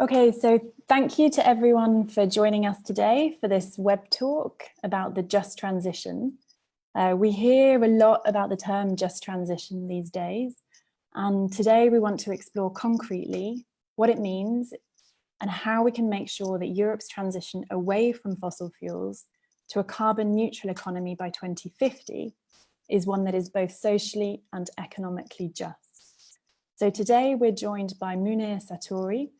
Okay, so thank you to everyone for joining us today for this web talk about the just transition. Uh, we hear a lot about the term just transition these days, and today we want to explore concretely what it means and how we can make sure that Europe's transition away from fossil fuels to a carbon neutral economy by 2050 is one that is both socially and economically just. So today we're joined by Munir Sartouri,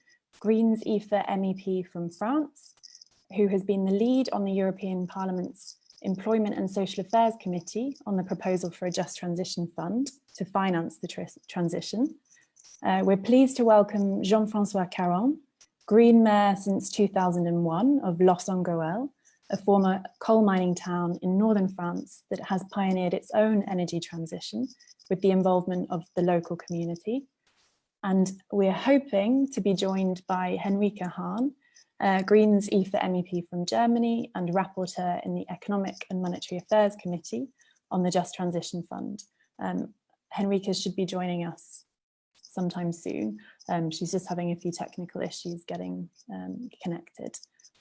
Greens EFA MEP from France, who has been the lead on the European Parliament's Employment and Social Affairs Committee on the proposal for a Just Transition Fund to finance the tr transition. Uh, we're pleased to welcome Jean-Francois Caron, Green Mayor since 2001 of Los-en-Gohelle, a former coal mining town in northern France that has pioneered its own energy transition with the involvement of the local community. And we're hoping to be joined by Henrike Hahn, uh, Greens EFA MEP from Germany and rapporteur in the Economic and Monetary Affairs Committee on the Just Transition Fund. Um, should be joining us sometime soon. Um, she's just having a few technical issues getting um, connected.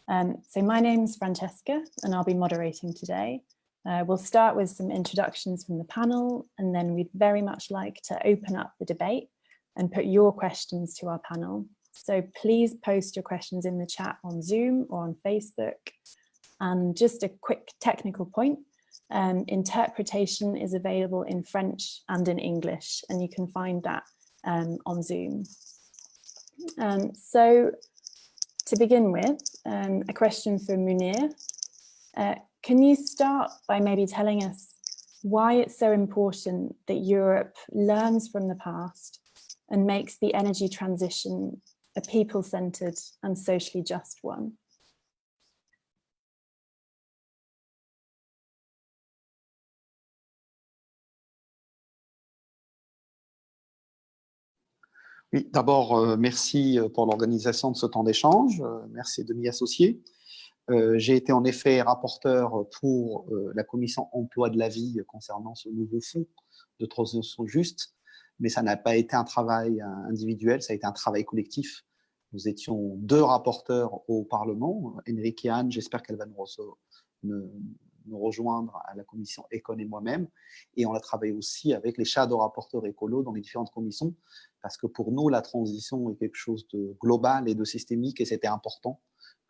Um, so my name's Francesca and I'll be moderating today. Uh, we'll start with some introductions from the panel and then we'd very much like to open up the debate and put your questions to our panel. So please post your questions in the chat on Zoom or on Facebook. And just a quick technical point, um, interpretation is available in French and in English, and you can find that um, on Zoom. Um, so to begin with, um, a question for Munir. Uh, can you start by maybe telling us why it's so important that Europe learns from the past and makes the energy transition a people-centered and socially just one. Oui, d'abord, euh, merci euh, pour l'organisation de ce temps d'échange. Euh, merci de m'y associer. Euh, J'ai été en effet rapporteur pour euh, la commission emploi de la vie concernant ce nouveau fonds de transition juste mais ça n'a pas été un travail individuel, ça a été un travail collectif. Nous étions deux rapporteurs au Parlement, Enrique et Anne, j'espère qu'elle va nous, nous, rejoindre à la commission Econ et moi-même, et on a travaillé aussi avec les shadow rapporteurs écolos dans les différentes commissions, parce que pour nous, la transition est quelque chose de global et de systémique, et c'était important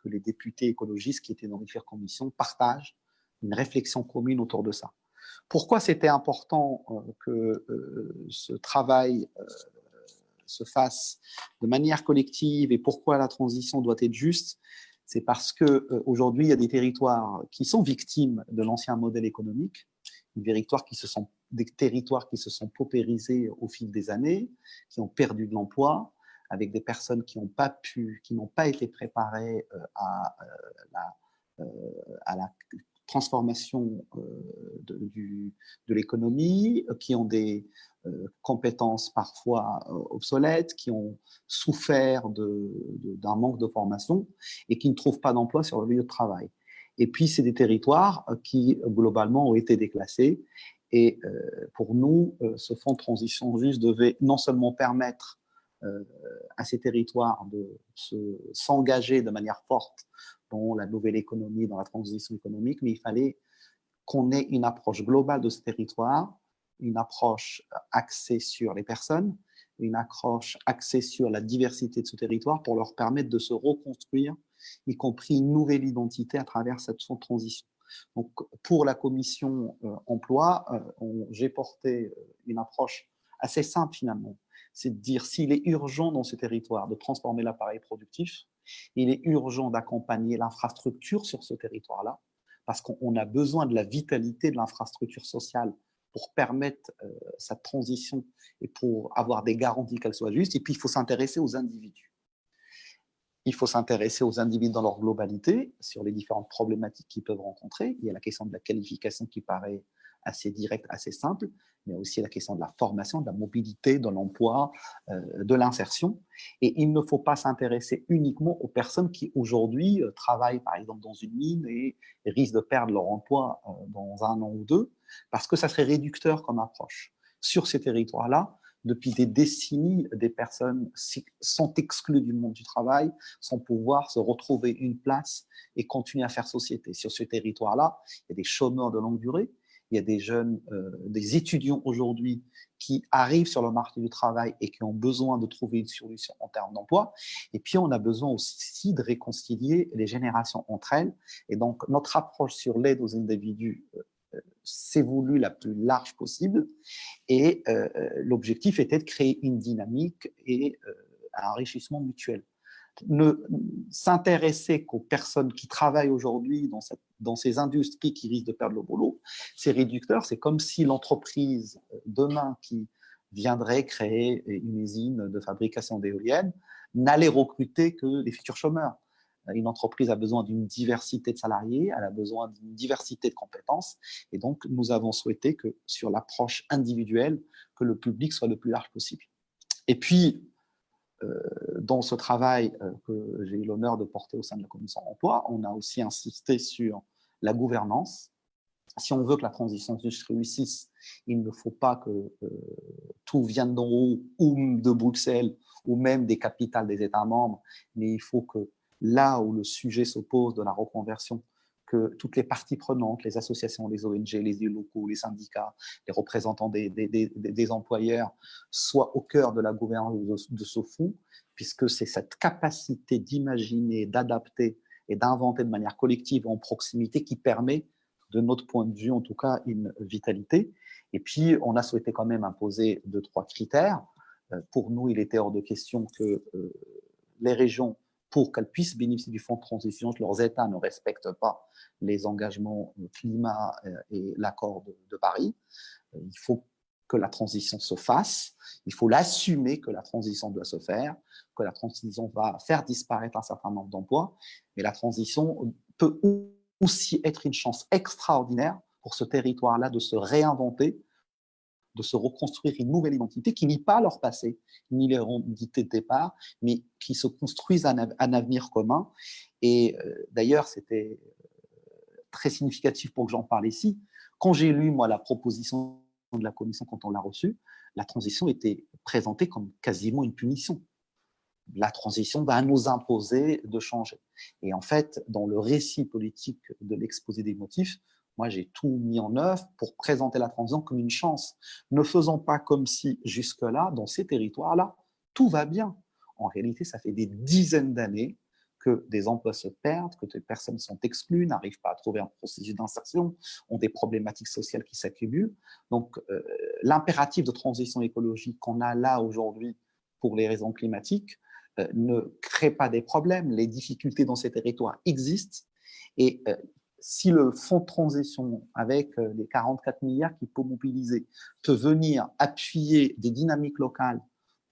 que les députés écologistes qui étaient dans différentes commissions partagent une réflexion commune autour de ça. Pourquoi c'était important euh, que euh, ce travail euh, se fasse de manière collective et pourquoi la transition doit être juste? C'est parce qu'aujourd'hui, il y a des territoires qui sont victimes de l'ancien modèle économique, des territoires, qui se sont, des territoires qui se sont paupérisés au fil des années, qui ont perdu de l'emploi, avec des personnes qui n'ont pas été préparées à, la, à la transformation euh, de, de l'économie, euh, qui ont des euh, compétences parfois obsolètes, qui ont souffert d'un manque de formation et qui ne trouvent pas d'emploi sur le lieu de travail. Et puis, c'est des territoires qui, globalement, ont été déclassés. Et pour nous, ce fonds de transition juste devait non seulement permettre à ces territoires de s'engager de manière forte dans la nouvelle économie, dans la transition économique, mais il fallait qu'on ait une approche globale de ce territoire, une approche axée sur les personnes, une approche axée sur la diversité de ce territoire pour leur permettre de se reconstruire, y compris une nouvelle identité à travers cette transition. Donc, pour la commission euh, emploi, euh, j'ai porté euh, une approche assez simple finalement. C'est de dire s'il est urgent dans ce territoire de transformer l'appareil productif, il est urgent d'accompagner l'infrastructure sur ce territoire-là, parce qu'on a besoin de la vitalité de l'infrastructure sociale pour permettre sa transition et pour avoir des garanties qu'elle soit juste. Et puis, il faut s'intéresser aux individus. Il faut s'intéresser aux individus dans leur globalité, sur les différentes problématiques qu'ils peuvent rencontrer. Il y a la question de la qualification qui paraît assez directe, assez simple, mais aussi la question de la formation, de la mobilité, de l'emploi, euh, de l'insertion. Et il ne faut pas s'intéresser uniquement aux personnes qui aujourd'hui euh, travaillent par exemple dans une mine et, risquent de perdre leur emploi euh, dans un an ou deux, parce que ça serait réducteur comme approche. sur ces territoires-là, depuis des décennies, des personnes sont exclues du monde du travail sans pouvoir se retrouver une place et continuer à faire société. Sur ce territoire-là, il y a des chômeurs de longue durée, il y a des jeunes, euh, des étudiants aujourd'hui qui arrivent sur le marché du travail et qui ont besoin de trouver une solution en termes d'emploi. Et puis, on a besoin aussi de réconcilier les générations entre elles. Et donc, notre approche sur l'aide aux individus euh, s'est voulu la plus large possible et euh, l'objectif était de créer une dynamique et euh, un enrichissement mutuel. Ne s'intéresser qu'aux personnes qui travaillent aujourd'hui dans, ces industries qui risquent de perdre le boulot, c'est réducteur. C'est comme si l'entreprise euh, demain qui viendrait créer une usine de fabrication d'éoliennes n'allait recruter que des futurs chômeurs. Une entreprise a besoin d'une diversité de salariés, elle a besoin d'une diversité de compétences. Et donc, nous avons souhaité que sur l'approche individuelle, que le public soit le plus large possible. Et puis, euh, dans ce travail euh, que j'ai eu l'honneur de porter au sein de la commission emploi, on a aussi insisté sur la gouvernance. Si on veut que la transition réussisse, il ne faut pas que euh, tout vienne d'en haut ou de Bruxelles ou même des capitales des États membres, mais il faut que là où le sujet s'oppose de la reconversion, que toutes les parties prenantes, les associations, les ONG, les locaux, les syndicats, les représentants des, des, employeurs soient au cœur de la gouvernance de, ce fonds, puisque c'est cette capacité d'imaginer, d'adapter et d'inventer de manière collective en proximité qui permet, de notre point de vue en tout cas, une vitalité. Et puis, on a souhaité quand même imposer deux, trois critères. Euh, pour nous, il était hors de question que euh, les régions pour qu'elles puissent bénéficier du fonds de transition, leurs États ne respectent pas les engagements euh, climat euh, et l'accord de, Paris. Euh, il faut que la transition se fasse, il faut l'assumer que la transition doit se faire, que la transition va faire disparaître un certain nombre d'emplois, mais la transition peut aussi être une chance extraordinaire pour ce territoire-là de se réinventer, de se reconstruire une nouvelle identité qui nie pas leur passé, ni leur identité de départ, mais qui se construisent un, avenir commun. Et euh, d'ailleurs, c'était euh, très significatif pour que j'en parle ici. Quand j'ai lu, moi, la proposition de la commission, quand on l'a reçue, la transition était présentée comme quasiment une punition. La transition va nous imposer de changer. Et en fait, dans le récit politique de l'exposé des motifs, moi, j'ai tout mis en œuvre pour présenter la transition comme une chance. Ne faisons pas comme si, jusque-là, dans ces territoires-là, tout va bien. En réalité, ça fait des dizaines d'années que des emplois se perdent, que des personnes sont exclues, n'arrivent pas à trouver un processus d'insertion, ont des problématiques sociales qui s'accumulent. Donc, euh, l'impératif de transition écologique qu'on a là aujourd'hui pour les raisons climatiques euh, ne crée pas des problèmes. Les difficultés dans ces territoires existent et euh, si le fonds de transition, avec euh, les 44 milliards qu'il peut mobiliser, peut venir appuyer des dynamiques locales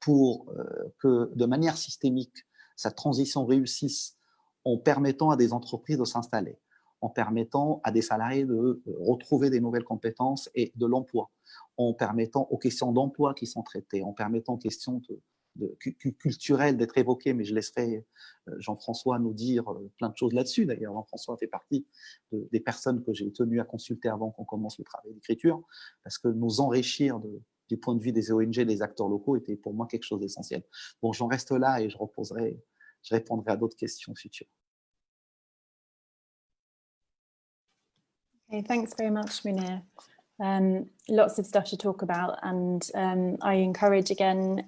pour euh, que, de manière systémique, cette transition réussisse en permettant à des entreprises de s'installer, en permettant à des salariés de euh, retrouver des nouvelles compétences et de l'emploi, en permettant aux questions d'emploi qui sont traitées, en permettant aux questions de, culturel d'être évoqué, mais je laisserai euh, Jean-François nous dire euh, plein de choses là-dessus. D'ailleurs, Jean-François fait partie des personnes que j'ai tenu à consulter avant qu'on commence le travail d'écriture, parce que nous enrichir du point de vue des ONG, des acteurs locaux, était pour moi quelque chose d'essentiel. Bon, j'en reste là et je reposerai, je répondrai à d'autres questions futures. Okay, thanks very much, Munir. Um, lots of stuff to talk about and um, I encourage again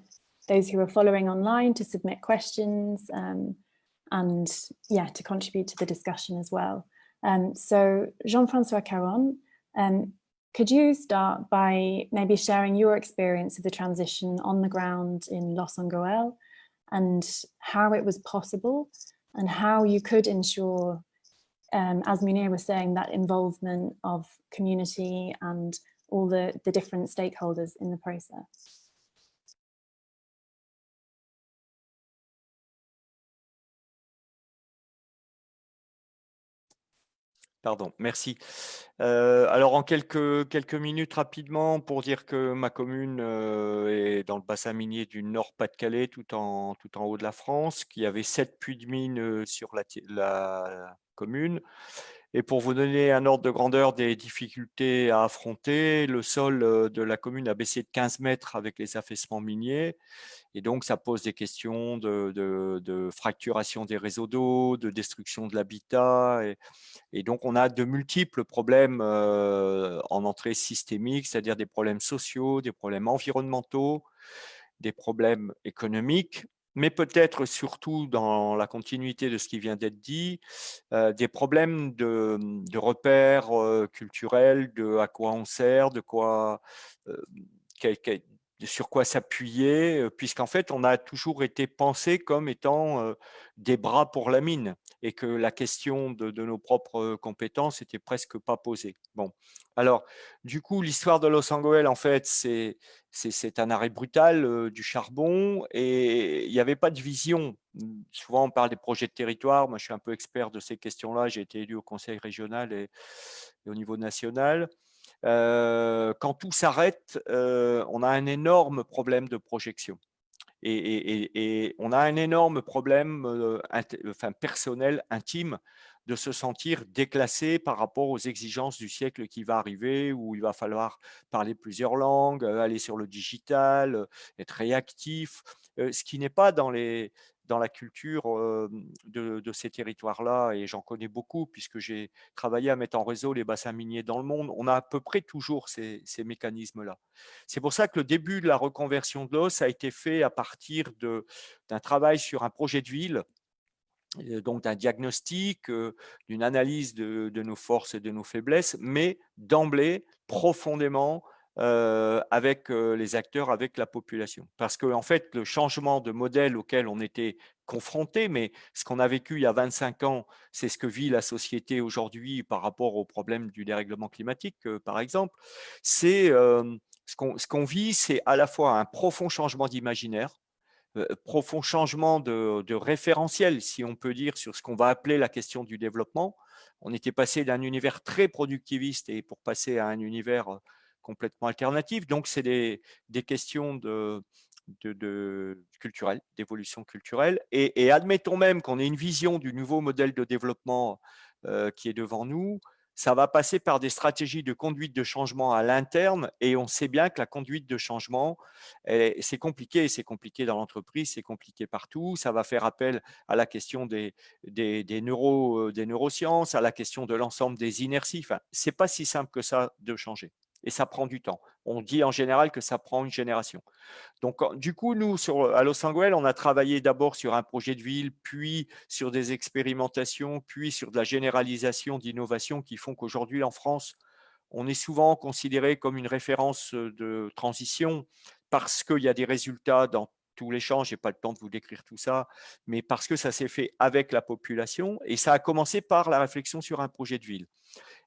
those who are following online to submit questions um, and yeah, to contribute to the discussion as well. Um, so Jean-Francois Caron, um, could you start by maybe sharing your experience of the transition on the ground in Los Angoel and how it was possible and how you could ensure, um, as Munir was saying, that involvement of community and all the, the different stakeholders in the process? Pardon, merci. Euh, alors, en quelques, minutes rapidement, pour dire que ma commune euh, est dans le bassin minier du Nord-Pas-de-Calais, tout en, haut de la France, qui avait sept puits de mine euh, sur la commune. Et pour vous donner un ordre de grandeur des difficultés à affronter, le sol euh, de la commune a baissé de 15 mètres avec les affaissements miniers. Et donc, ça pose des questions de, fracturation des réseaux d'eau, de destruction de l'habitat. Et, donc, on a de multiples problèmes euh, en entrée systémique, c'est-à-dire des problèmes sociaux, des problèmes environnementaux, des problèmes économiques mais peut-être surtout dans la continuité de ce qui vient d'être dit, euh, des problèmes de, repères euh, culturels, de à quoi on sert, de quoi, euh, sur quoi s'appuyer, puisqu'en fait, on a toujours été pensé comme étant des bras pour la mine et que la question de, nos propres compétences était presque pas posée. Bon, alors, du coup, l'histoire de Los Angeles, en fait, c'est un arrêt brutal du charbon et il n'y avait pas de vision. Mmh, souvent, on parle des projets de territoire. Moi, je suis un peu expert de ces questions-là. J'ai été élu au conseil régional et au niveau national quand tout s'arrête, on a un énorme problème de projection. Et, on a un énorme problème enfin, personnel, intime, de se sentir déclassé par rapport aux exigences du siècle qui va arriver, où il va falloir parler plusieurs langues, aller sur le digital, être réactif, ce qui n'est pas dans les, dans la culture de, ces territoires-là, et j'en connais beaucoup puisque j'ai travaillé à mettre en réseau les bassins miniers dans le monde, on a à peu près toujours ces, mécanismes-là. C'est pour ça que le début de la reconversion de l'os a été fait à partir d'un travail sur un projet de ville, donc d'un diagnostic, d'une analyse de, de, nos forces et de nos faiblesses, mais d'emblée, profondément avec les acteurs, avec la population. Parce que en fait, le changement de modèle auquel on était confronté, mais ce qu'on a vécu il y a 25 ans, c'est ce que vit la société aujourd'hui par rapport au problème du dérèglement climatique, par exemple. C'est ce qu'on vit, c'est à la fois un profond changement d'imaginaire, profond changement de, référentiel, si on peut dire, sur ce qu'on va appeler la question du développement. On était passé d'un univers très productiviste et pour passer à un univers complètement alternative. Donc, c'est des, questions de, d'évolution culturelle. Et, admettons même qu'on ait une vision du nouveau modèle de développement euh, qui est devant nous, ça va passer par des stratégies de conduite de changement à l'interne et on sait bien que la conduite de changement, c'est compliqué, c'est compliqué dans l'entreprise, c'est compliqué partout, ça va faire appel à la question euh, des neurosciences, à la question de l'ensemble des inerties, enfin, c'est pas si simple que ça de changer et ça prend du temps. On dit en général que ça prend une génération. Donc, du coup, nous, sur, à Los Angeles, on a travaillé d'abord sur un projet de ville, puis sur des expérimentations, puis sur de la généralisation d'innovations qui font qu'aujourd'hui, en France, on est souvent considéré comme une référence de transition parce qu'il y a des résultats dans tous les champs. Je n'ai pas le temps de vous décrire tout ça, mais parce que ça s'est fait avec la population et ça a commencé par la réflexion sur un projet de ville.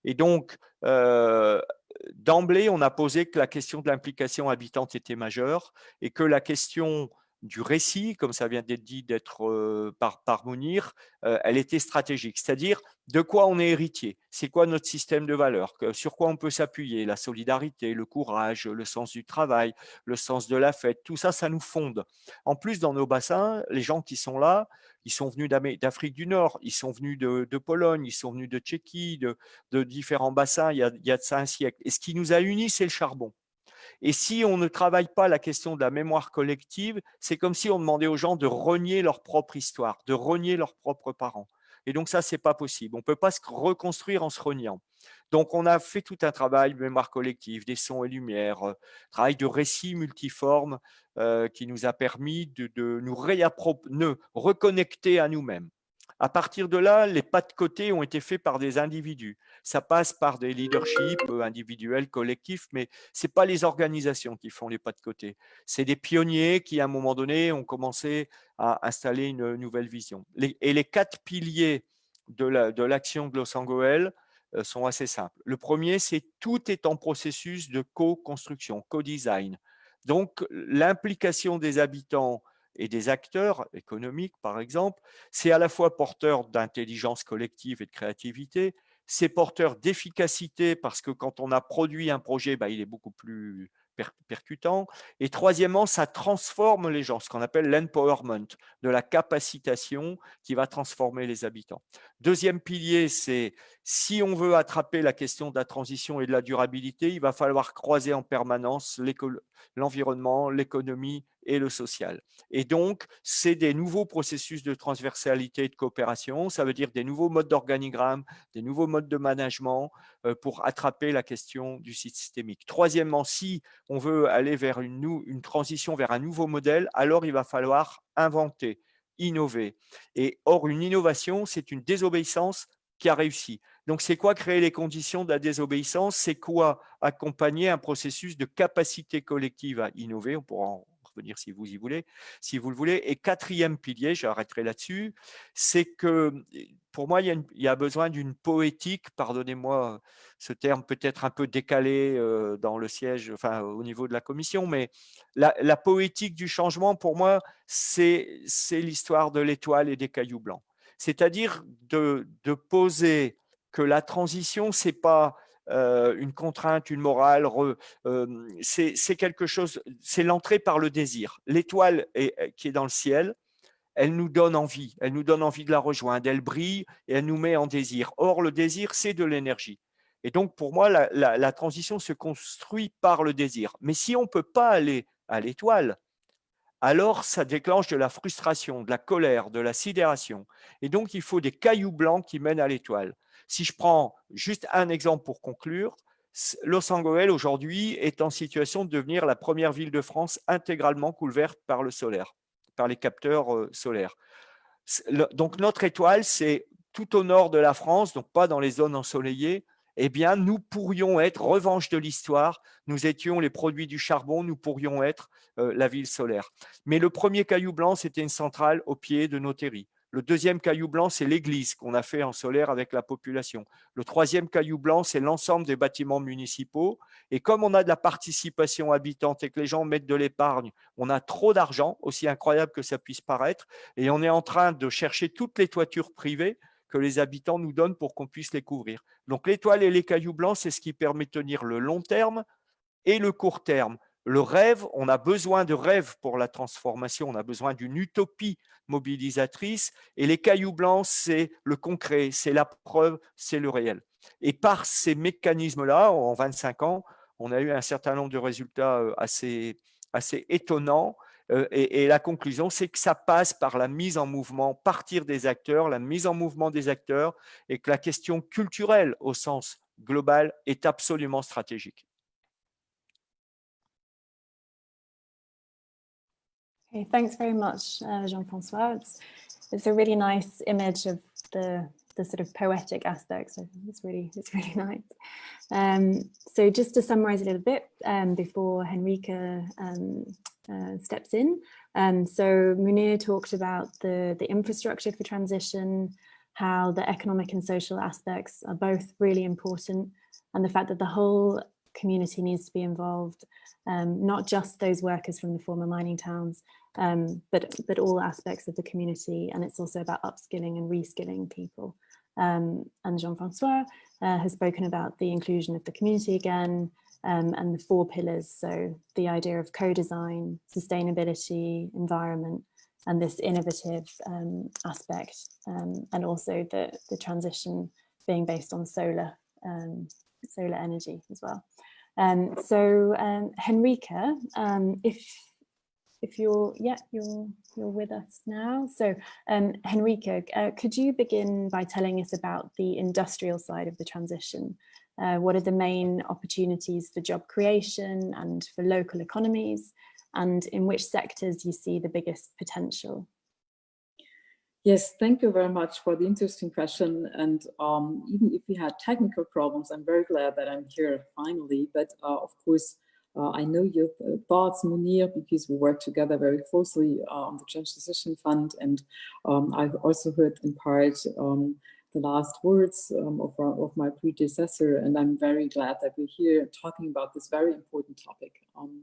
Et donc, d'emblée, on a posé que la question de l'implication habitante était majeure et que la question du récit, comme ça vient d'être dit d'être par, par Mounir, elle était stratégique. C'est-à-dire de quoi on est héritier, c'est quoi notre système de valeurs, sur quoi on peut s'appuyer, la solidarité, le courage, le sens du travail, le sens de la fête, tout ça, ça nous fonde. En plus, dans nos bassins, les gens qui sont là, ils sont venus d'Afrique du Nord, ils sont venus de, Pologne, ils sont venus de Tchéquie, de, différents bassins il y, a, il y un siècle. Et ce qui nous a unis, c'est le charbon. Et si on ne travaille pas la question de la mémoire collective, c'est comme si on demandait aux gens de renier leur propre histoire, de renier leurs propres parents. Et donc ça, c'est pas possible. On ne peut pas se reconstruire en se reniant. Donc on a fait tout un travail mémoire collective, des sons et lumières, euh, travail de récits multiformes euh, qui nous a permis de, nous, reconnecter à nous-mêmes. À partir de là, les pas de côté ont été faits par des individus. Ça passe par des leaderships euh, individuels, collectifs, mais ce n'est pas les organisations qui font les pas de côté. C'est des pionniers qui, à un moment donné, ont commencé à installer une nouvelle vision. et les quatre piliers de l'action la, de sont assez simples. Le premier, c'est tout est en processus de co-construction, co-design. Donc, l'implication des habitants et des acteurs économiques, par exemple, c'est à la fois porteur d'intelligence collective et de créativité, c'est porteur d'efficacité parce que quand on a produit un projet, bah, il est beaucoup plus percutant. Et troisièmement, ça transforme les gens, ce qu'on appelle l'empowerment, de la capacitation qui va transformer les habitants. Deuxième pilier, c'est si on veut attraper la question de la transition et de la durabilité, il va falloir croiser en permanence l'environnement, l'économie et le social. Et donc, c'est des nouveaux processus de transversalité et de coopération, ça veut dire des nouveaux modes d'organigramme, des nouveaux modes de management euh, pour attraper la question du systémique. Troisièmement, si on veut aller vers une, une transition vers un nouveau modèle, alors il va falloir inventer, innover. Et or, une innovation, c'est une désobéissance qui a réussi. Donc, c'est quoi créer les conditions de la désobéissance? C'est quoi accompagner un processus de capacité collective à innover? On pourra en revenir si vous y voulez, si vous le voulez. Et quatrième pilier, j'arrêterai là-dessus, c'est que pour moi, il y a, besoin d'une poétique, pardonnez-moi ce terme peut-être un peu décalé euh, dans le siège, au niveau de la commission, mais la poétique du changement, pour moi, c'est l'histoire de l'étoile et des cailloux blancs. C'est-à-dire de, poser que la transition, c'est pas euh, une contrainte, une morale, euh, c'est l'entrée par le désir. L'étoile qui est dans le ciel, elle nous donne envie, elle nous donne envie de la rejoindre, elle brille et elle nous met en désir. Or, le désir, c'est de l'énergie. Et donc, pour moi, la, la, transition se construit par le désir. Mais si on ne peut pas aller à l'étoile, alors ça déclenche de la frustration, de la colère, de la sidération. Et donc, il faut des cailloux blancs qui mènent à l'étoile. Si je prends juste un exemple pour conclure, Los Angeles aujourd'hui est en situation de devenir la première ville de France intégralement couverte par le solaire, par les capteurs euh, solaires. Donc notre étoile, c'est tout au nord de la France, donc pas dans les zones ensoleillées, eh bien, nous pourrions être, revanche de l'histoire, nous étions les produits du charbon, nous pourrions être euh, la ville solaire. Mais le premier caillou blanc, c'était une centrale au pied de terris. Le deuxième caillou blanc, c'est l'église qu'on a fait en solaire avec la population. Le troisième caillou blanc, c'est l'ensemble des bâtiments municipaux. Et comme on a de la participation habitante et que les gens mettent de l'épargne, on a trop d'argent, aussi incroyable que ça puisse paraître, et on est en train de chercher toutes les toitures privées que les habitants nous donnent pour qu'on puisse les couvrir. Donc l'étoile et les cailloux blancs, c'est ce qui permet de tenir le long terme et le court terme le rêve, on a besoin de rêve pour la transformation, on a besoin d'une utopie mobilisatrice et les cailloux blancs, c'est le concret, c'est la preuve, c'est le réel. Et par ces mécanismes-là, en 25 ans, on a eu un certain nombre de résultats euh, assez, assez étonnants. Euh, et, la conclusion, c'est que ça passe par la mise en mouvement, partir des acteurs, la mise en mouvement des acteurs, et que la question culturelle au sens global est absolument stratégique. Okay, thanks very much, uh, Jean-Francois. It's, it's a really nice image of the the sort of poetic aspects. So it's really it's really nice. Um, so just to summarize a little bit um, before Henrika um, uh, steps in. Um, so Munir talked about the the infrastructure for transition, how the economic and social aspects are both really important, and the fact that the whole community needs to be involved, um, not just those workers from the former mining towns, um, but, but all aspects of the community. And it's also about upskilling and reskilling people. Um, and Jean-Francois uh, has spoken about the inclusion of the community again um, and the four pillars. So the idea of co-design, sustainability, environment, and this innovative um, aspect, um, and also the, the transition being based on solar, um, solar energy as well. Um, so um, Henrika, if if you're yeah you're you're with us now so um henrika uh, could you begin by telling us about the industrial side of the transition uh, what are the main opportunities for job creation and for local economies and in which sectors you see the biggest potential Yes, thank you very much for the interesting question. And um, even if we had technical problems, I'm very glad that I'm here finally. But uh, of course, uh, I know your thoughts, Munir, because we work together very closely uh, on the Transition Fund. And um, I've also heard in part um, the last words um, of, of, my predecessor. And I'm very glad that we're here talking about this very important topic. Um,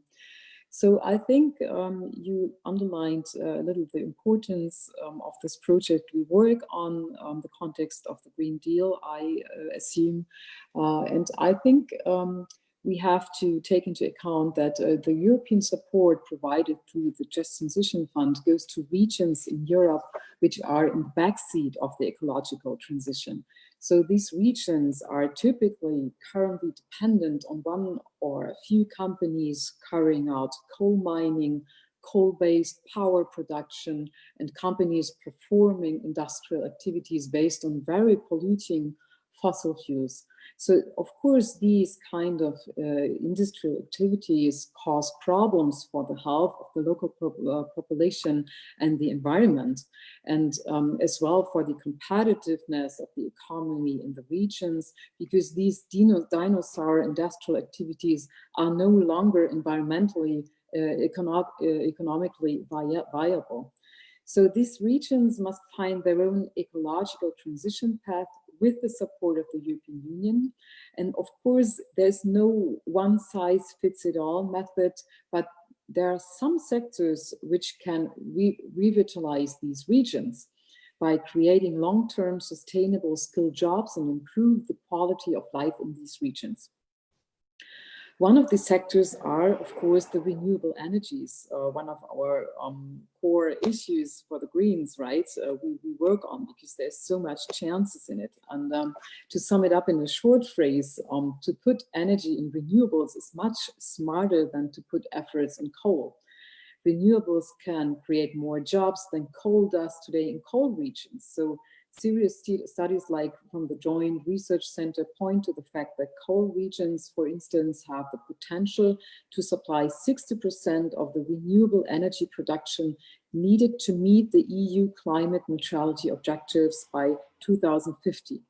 so I think um, you underlined uh, a little the importance um, of this project. We work on um, the context of the Green Deal, I uh, assume. Uh, and I think um, we have to take into account that uh, the European support provided through the Just Transition Fund goes to regions in Europe which are in the backseat of the ecological transition. So these regions are typically currently dependent on one or a few companies carrying out coal mining, coal-based power production, and companies performing industrial activities based on very polluting fossil fuels. So of course, these kind of uh, industrial activities cause problems for the health of the local uh, population and the environment, and um, as well for the competitiveness of the economy in the regions, because these dino dinosaur industrial activities are no longer environmentally, uh, econo uh, economically vi viable. So these regions must find their own ecological transition path with the support of the European Union. And of course, there's no one size fits it all method, but there are some sectors which can re revitalize these regions by creating long-term sustainable skilled jobs and improve the quality of life in these regions. One of the sectors are, of course, the renewable energies, uh, one of our um, core issues for the Greens, right? Uh, we, we, work on because there's so much chances in it. And um, to sum it up in a short phrase, um, to put energy in renewables is much smarter than to put efforts in coal. Renewables can create more jobs than coal does today in coal regions. So Serious studies like from the Joint Research Center point to the fact that coal regions, for instance, have the potential to supply 60% of the renewable energy production needed to meet the EU climate neutrality objectives by 2050.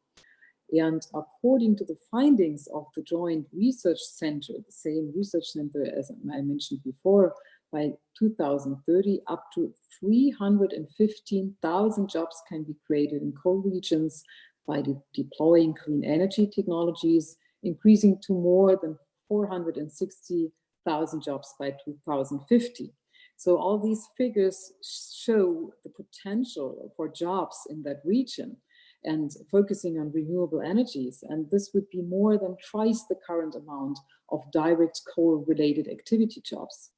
And according to the findings of the Joint Research Center, the same research center as I mentioned before, by 2030, up to 315,000 jobs can be created in coal regions by de deploying clean energy technologies, increasing to more than 460,000 jobs by 2050. So all these figures show the potential for jobs in that region and focusing on renewable energies. And this would be more than twice the current amount of direct coal related activity jobs.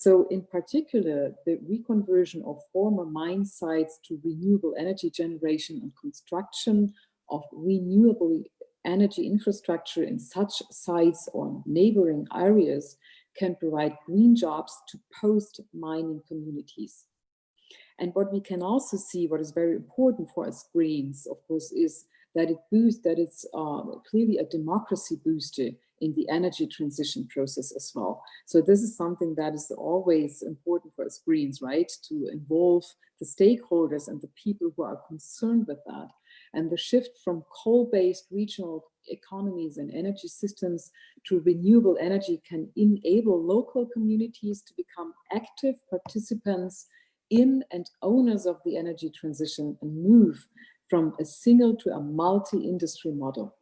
So in particular, the reconversion of former mine sites to renewable energy generation and construction of renewable energy infrastructure in such sites or neighboring areas can provide green jobs to post-mining communities. And what we can also see, what is very important for us Greens, of course, is that it boosts, that it's uh, clearly a democracy booster in the energy transition process as well. So this is something that is always important for us Greens, right? To involve the stakeholders and the people who are concerned with that. And the shift from coal-based regional economies and energy systems to renewable energy can enable local communities to become active participants in and owners of the energy transition and move from a single to a multi-industry model.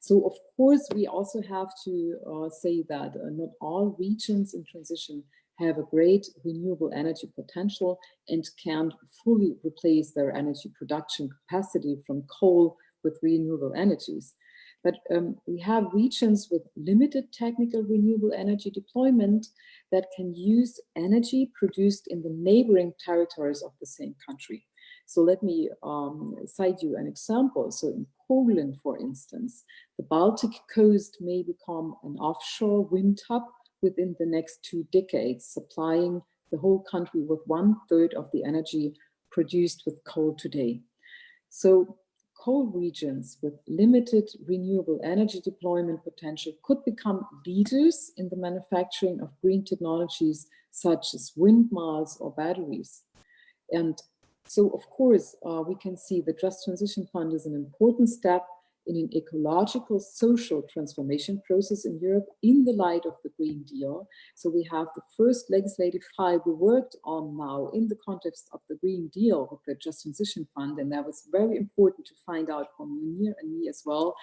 So of course, we also have to uh, say that uh, not all regions in transition have a great renewable energy potential and can fully replace their energy production capacity from coal with renewable energies. But um, we have regions with limited technical renewable energy deployment that can use energy produced in the neighboring territories of the same country. So let me um, cite you an example. So in Poland, for instance, the Baltic coast may become an offshore wind hub within the next two decades, supplying the whole country with one third of the energy produced with coal today. So coal regions with limited renewable energy deployment potential could become leaders in the manufacturing of green technologies such as windmills or batteries. And so of course, uh, we can see the Just Transition Fund is an important step in an ecological social transformation process in Europe in the light of the Green Deal. So we have the first legislative file we worked on now in the context of the Green Deal with the Just Transition Fund. And that was very important to find out from Munir and me as well,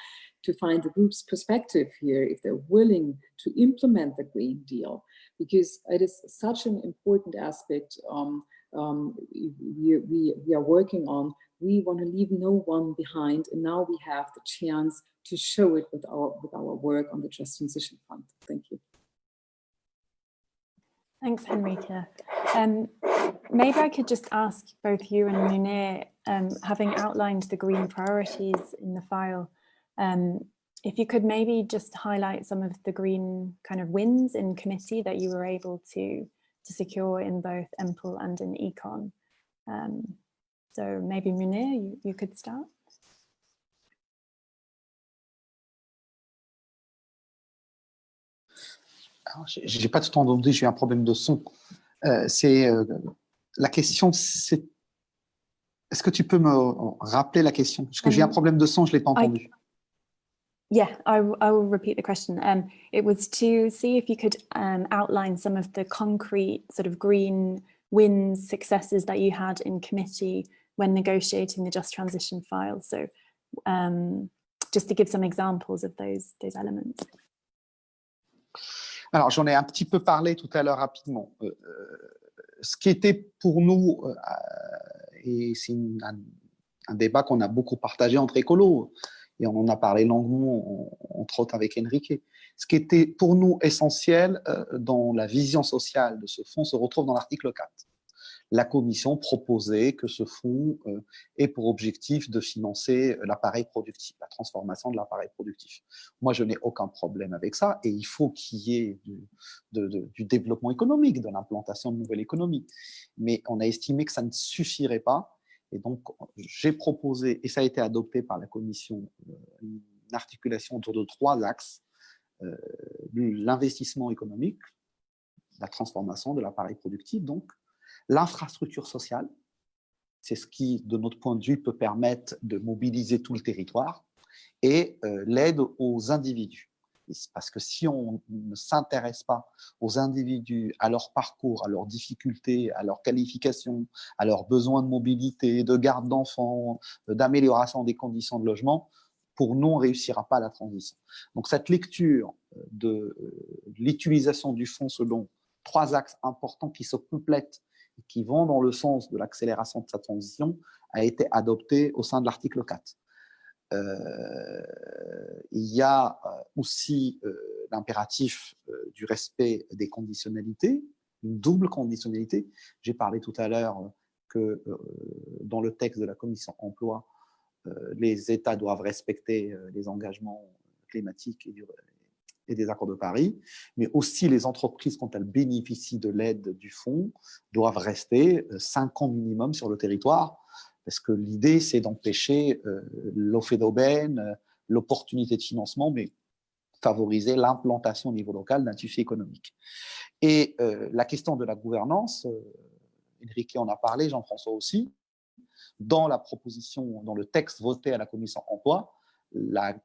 to find the group's perspective here, if they're willing to implement the Green Deal, because it is such an important aspect um, um, we, we, we are working on, we want to leave no one behind. And now we have the chance to show it with our, with our work on the Just Transition Fund. Thank you. Thanks, Henrika. Um, maybe I could just ask both you and Munir, um, having outlined the green priorities in the file, um, if you could maybe just highlight some of the green kind of wins in committee that you were able to, to secure in both EMPL and in Econ. Um, so maybe Munir, you, you could start. J'ai pas tout entendu, j'ai un problème de son. Euh, c'est euh, la question, c'est est-ce que tu peux me rappeler la question? Parce que j'ai un problème de son, je l'ai pas entendu. Yeah, I, I will repeat the question. Um, it was to see if you could um, outline some of the concrete sort of green wins, successes that you had in committee when negotiating the Just Transition file. So um, just to give some examples of those, those elements. Alors, j'en ai un petit peu parlé tout à l'heure rapidement. Euh, euh ce qui était pour nous, euh, et c'est un, un, débat qu'on a beaucoup partagé entre écolos, et on en a parlé longuement, entre autres avec Enrique. Ce qui était pour nous essentiel euh, dans la vision sociale de ce fonds se retrouve dans l'article 4. La Commission proposait que ce fonds euh, ait pour objectif de financer l'appareil productif, la transformation de l'appareil productif. Moi, je n'ai aucun problème avec ça, et il faut qu'il y ait du, du développement économique, de l'implantation de nouvelles économies. Mais on a estimé que ça ne suffirait pas et donc, j'ai proposé, et ça a été adopté par la Commission, euh, une articulation autour de trois axes. Euh, l'investissement économique, la transformation de l'appareil productif, donc, l'infrastructure sociale, c'est ce qui, de notre point de vue, peut permettre de mobiliser tout le territoire, et euh, l'aide aux individus parce que si on ne s'intéresse pas aux individus, à leur parcours, à leurs difficultés, à leurs qualifications, à leurs besoins de mobilité, de garde d'enfants, d'amélioration des conditions de logement, pour nous, on ne réussira pas la transition. Donc cette lecture de, l'utilisation du fonds selon trois axes importants qui se complètent et qui vont dans le sens de l'accélération de sa transition a été adoptée au sein de l'article 4. Euh, il y a euh, aussi euh, l'impératif du respect des conditionnalités, une double conditionnalité. J'ai parlé tout à l'heure que dans le texte de la commission emploi, les États doivent respecter les engagements climatiques et, et, des accords de Paris, mais aussi les entreprises, quand elles bénéficient de l'aide du fonds, doivent rester cinq ans minimum sur le territoire parce que l'idée, c'est d'empêcher euh, d'aubaine, euh, l'opportunité de financement, mais favoriser l'implantation au niveau local d'un tissu économique. Et euh, la question de la gouvernance, Enrique en a parlé, Jean-François aussi, dans la proposition, dans le texte voté à la commission emploi, la,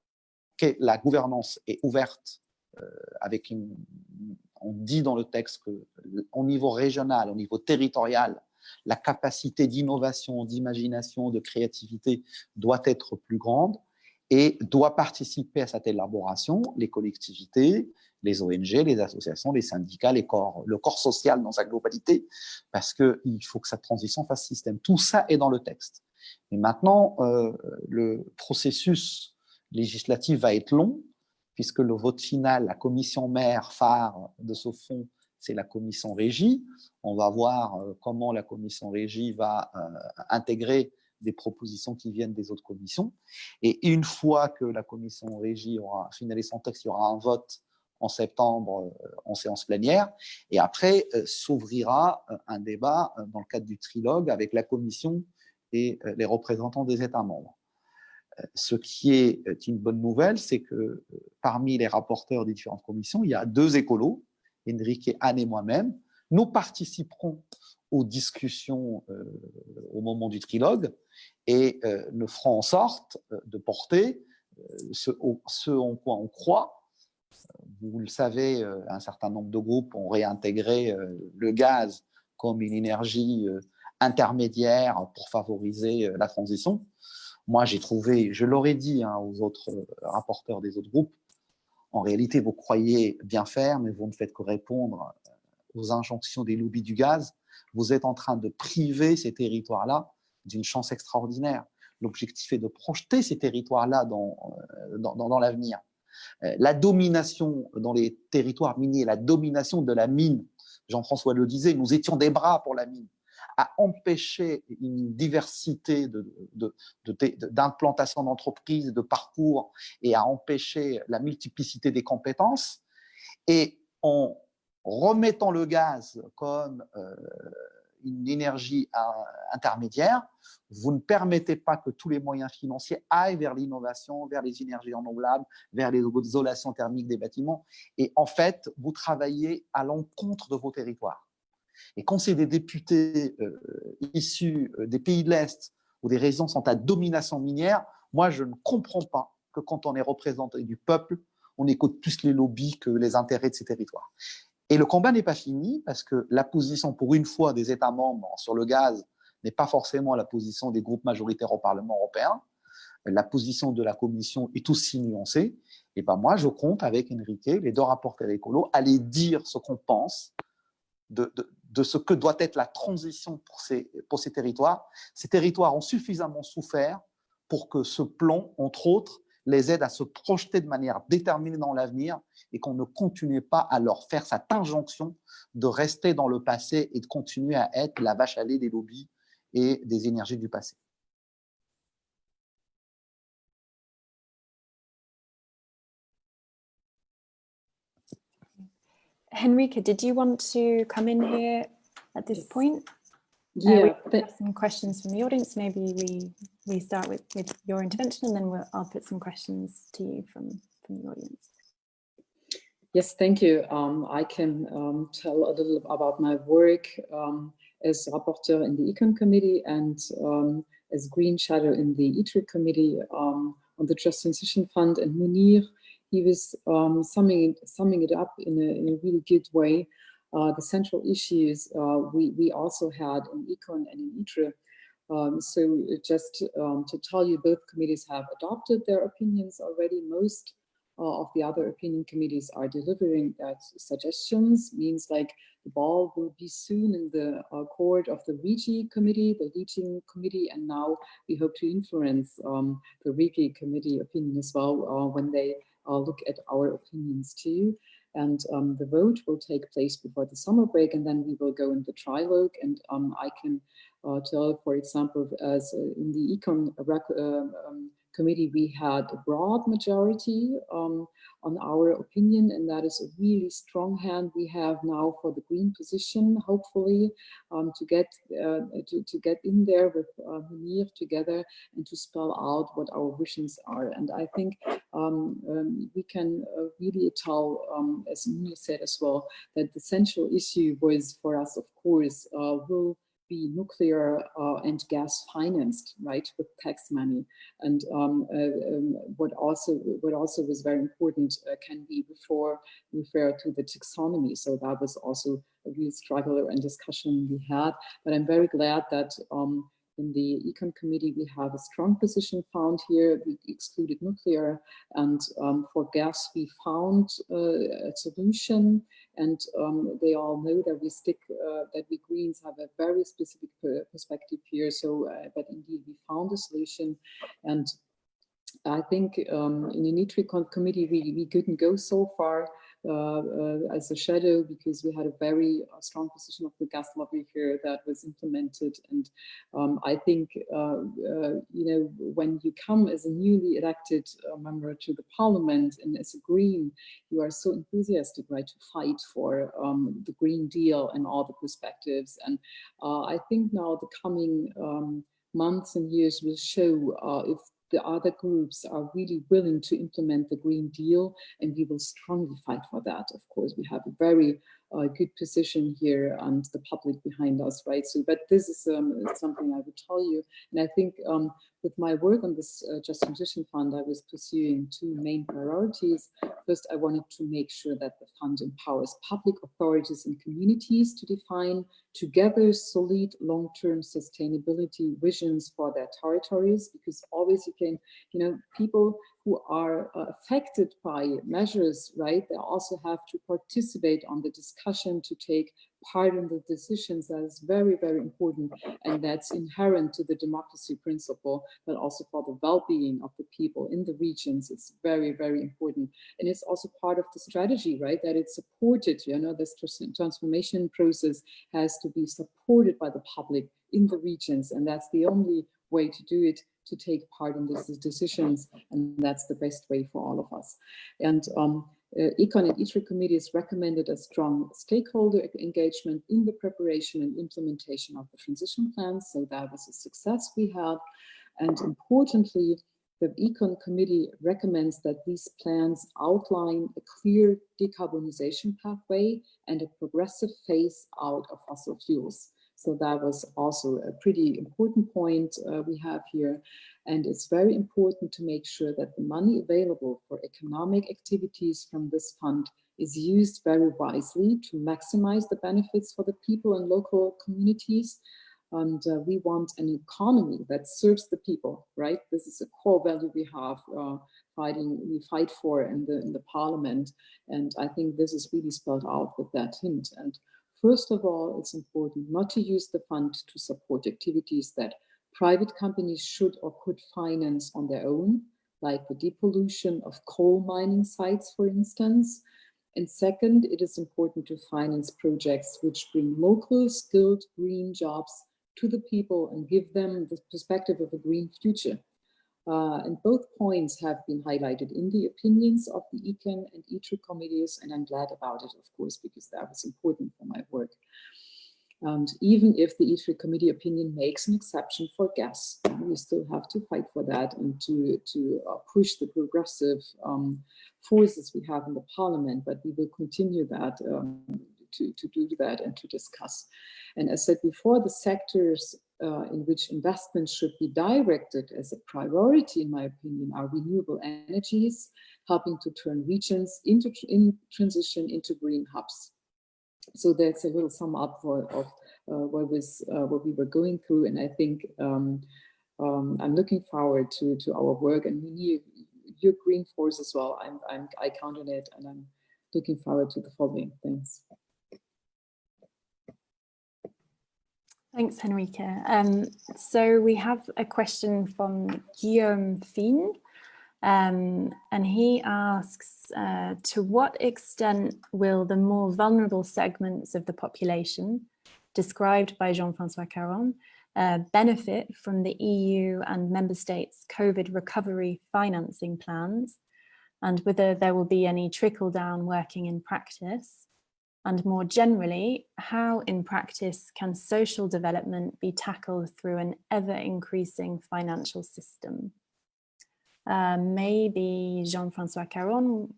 gouvernance est ouverte avec on dit dans le texte qu'au niveau régional, au niveau territorial, la capacité d'innovation, d'imagination, de créativité doit être plus grande et doit participer à cette élaboration les collectivités, les ONG, les associations, les syndicats, les corps, le corps social dans sa globalité, parce qu'il faut que cette transition fasse système. Tout ça est dans le texte. Et maintenant, euh, le processus législatif va être long, puisque le vote final, la commission mère phare de ce fonds, c'est la commission régie. On va voir euh, comment la commission régie va euh, intégrer des propositions qui viennent des autres commissions. Et une fois que la commission régie aura finalisé son texte, il y aura un vote en septembre euh, en séance plénière. Et après, s'ouvrira un débat dans le cadre du trilogue avec la commission et les représentants des États membres. Ce qui est une bonne nouvelle, c'est que parmi les rapporteurs des différentes commissions, il y a deux écolos, Enrique, Anne et moi-même, nous participerons aux discussions euh, au moment du trilogue et euh, nous ferons en sorte euh, de porter ce, en quoi on croit. Vous le savez, un certain nombre de groupes ont réintégré le gaz comme une énergie intermédiaire pour favoriser la transition. Moi, j'ai trouvé, je l'aurais dit hein, aux autres rapporteurs des autres groupes, en réalité, vous croyez bien faire, mais vous ne faites que répondre aux injonctions des lobbies du gaz. Vous êtes en train de priver ces territoires-là d'une chance extraordinaire. L'objectif est de projeter ces territoires-là dans, euh, dans, dans, l'avenir. Euh, la domination dans les territoires miniers, la domination de la mine, Jean-François le disait, nous étions des bras pour la mine. À empêcher une diversité d'implantation de, de, d'entreprises, de parcours et à empêcher la multiplicité des compétences. Et en remettant le gaz comme euh, une énergie euh, intermédiaire, vous ne permettez pas que tous les moyens financiers aillent vers l'innovation, vers les énergies renouvelables, vers l'isolation thermique des bâtiments. Et en fait, vous travaillez à l'encontre de vos territoires. Et quand c'est des députés euh, issus euh, des pays de l'Est où des régions sont à domination minière, moi, je ne comprends pas que quand on est représenté du peuple, on écoute plus les lobbies que les intérêts de ces territoires. Et le combat n'est pas fini parce que la position, pour une fois, des États membres sur le gaz n'est pas forcément la position des groupes majoritaires au Parlement européen. La position de la Commission est aussi nuancée. Et ben moi, je compte avec Enrique, les deux rapporteurs écolos, aller dire ce qu'on pense de, ce que doit être la transition pour ces, pour ces territoires. Ces territoires ont suffisamment souffert pour que ce plan, entre autres, les aide à se projeter de manière déterminée dans l'avenir et qu'on ne continue pas à leur faire cette injonction de rester dans le passé et de continuer à être la vache à lait des lobbies et des énergies du passé. Henrika, did you want to come in here at this point? Uh, yeah, uh, some questions from the audience. Maybe we we start with with your intervention, and then we'll, I'll put some questions to you from from the audience. Yes, thank you. Um, I can um, tell a little about my work um, as rapporteur in the Econ Committee and um, as Green Shadow in the ITRE Committee um, on the Just Transition Fund. And Munir, he was um, summing, summing it up in a, in a really good way uh, the central issues uh, we, we also had in Econ and in ITRE. Um, so just um, to tell you, both committees have adopted their opinions already. Most of the other opinion committees are delivering that suggestions, means like the ball will be soon in the uh, court of the RIGI committee, the leading committee, and now we hope to influence um, the RIGI committee opinion as well uh, when they uh, look at our opinions too. And um, the vote will take place before the summer break, and then we will go in the trilogue. And um, I can uh, tell, for example, as uh, in the econ uh, um, committee, we had a broad majority um, on our opinion, and that is a really strong hand we have now for the green position, hopefully, um, to get uh, to, to get in there with uh, Munir together and to spell out what our visions are. And I think um, um, we can uh, really tell, um, as Munir said as well, that the central issue was for us, of course, uh, will be nuclear uh, and gas financed, right, with tax money. And um, uh, um, what also what also was very important uh, can be before refer to the taxonomy. So that was also a real struggle and discussion we had. But I'm very glad that um, in the Econ Committee, we have a strong position found here. We excluded nuclear, and um, for gas, we found uh, a solution. And um, they all know that we stick, uh, that we Greens have a very specific perspective here. So, uh, but indeed, we found a solution, and I think um, in the NITRICON committee, we, we couldn't go so far as a shadow because we had a very uh, strong position of the gas lobby here that was implemented. And um, I think, you know, when you come as a newly elected member to the parliament and as a Green, you are so enthusiastic, right, to fight for um, the Green Deal and all the perspectives. And I think now the coming um, months and years will show uh, if the other groups are really willing to implement the Green Deal, and we will strongly fight for that. Of course, we have a very uh, good position here and the public behind us, right? So, but this is um, something I would tell you. And I think um, with my work on this uh, Just Transition Fund, I was pursuing two main priorities. First, I wanted to make sure that the fund empowers public authorities and communities to define together solid long-term sustainability visions for their territories, because always you can, you know, people who are uh, affected by measures, right, they also have to participate on the discussion to take part in the decisions that is very, very important. And that's inherent to the democracy principle, but also for the well-being of the people in the regions. It's very, very important. And it's also part of the strategy, right, that it's supported, you know, this transformation process has to be supported by the public in the regions. And that's the only way to do it to take part in these decisions. And that's the best way for all of us. And um, uh, Econ and ITRE committees recommended a strong stakeholder engagement in the preparation and implementation of the transition plans. So that was a success we had. And importantly, the Econ committee recommends that these plans outline a clear decarbonization pathway and a progressive phase out of fossil fuels. So that was also a pretty important point uh, we have here. And it's very important to make sure that the money available for economic activities from this fund is used very wisely to maximize the benefits for the people and local communities. And uh, we want an economy that serves the people, right? This is a core value we have uh, fighting, we fight for in the, in the parliament. And I think this is really spelled out with that hint. And First of all, it's important not to use the fund to support activities that private companies should or could finance on their own, like the depollution of coal mining sites, for instance. And second, it is important to finance projects which bring local skilled green jobs to the people and give them the perspective of a green future. Uh, and both points have been highlighted in the opinions of the ECAN and ITRE committees, and I'm glad about it, of course, because that was important for my work. And even if the ITRE committee opinion makes an exception for gas, we still have to fight for that and to, to uh, push the progressive um, forces we have in the parliament, but we will continue that um, to, to do that and to discuss. And as I said before, the sectors uh, in which investments should be directed as a priority, in my opinion, are renewable energies, helping to turn regions into in transition into green hubs. So that's a little sum up for, of uh, what was uh, what we were going through, and I think um, um, I'm looking forward to to our work, and we your green force as well. I'm, I'm I count on it, and I'm looking forward to the following. Thanks. Thanks, Henrike. Um, so we have a question from Guillaume Fien, um, and he asks, uh, to what extent will the more vulnerable segments of the population, described by Jean-Francois Caron, uh, benefit from the EU and member states COVID recovery financing plans, and whether there will be any trickle down working in practice? And more generally, how in practice can social development be tackled through an ever increasing financial system? Uh, maybe Jean-Francois Caron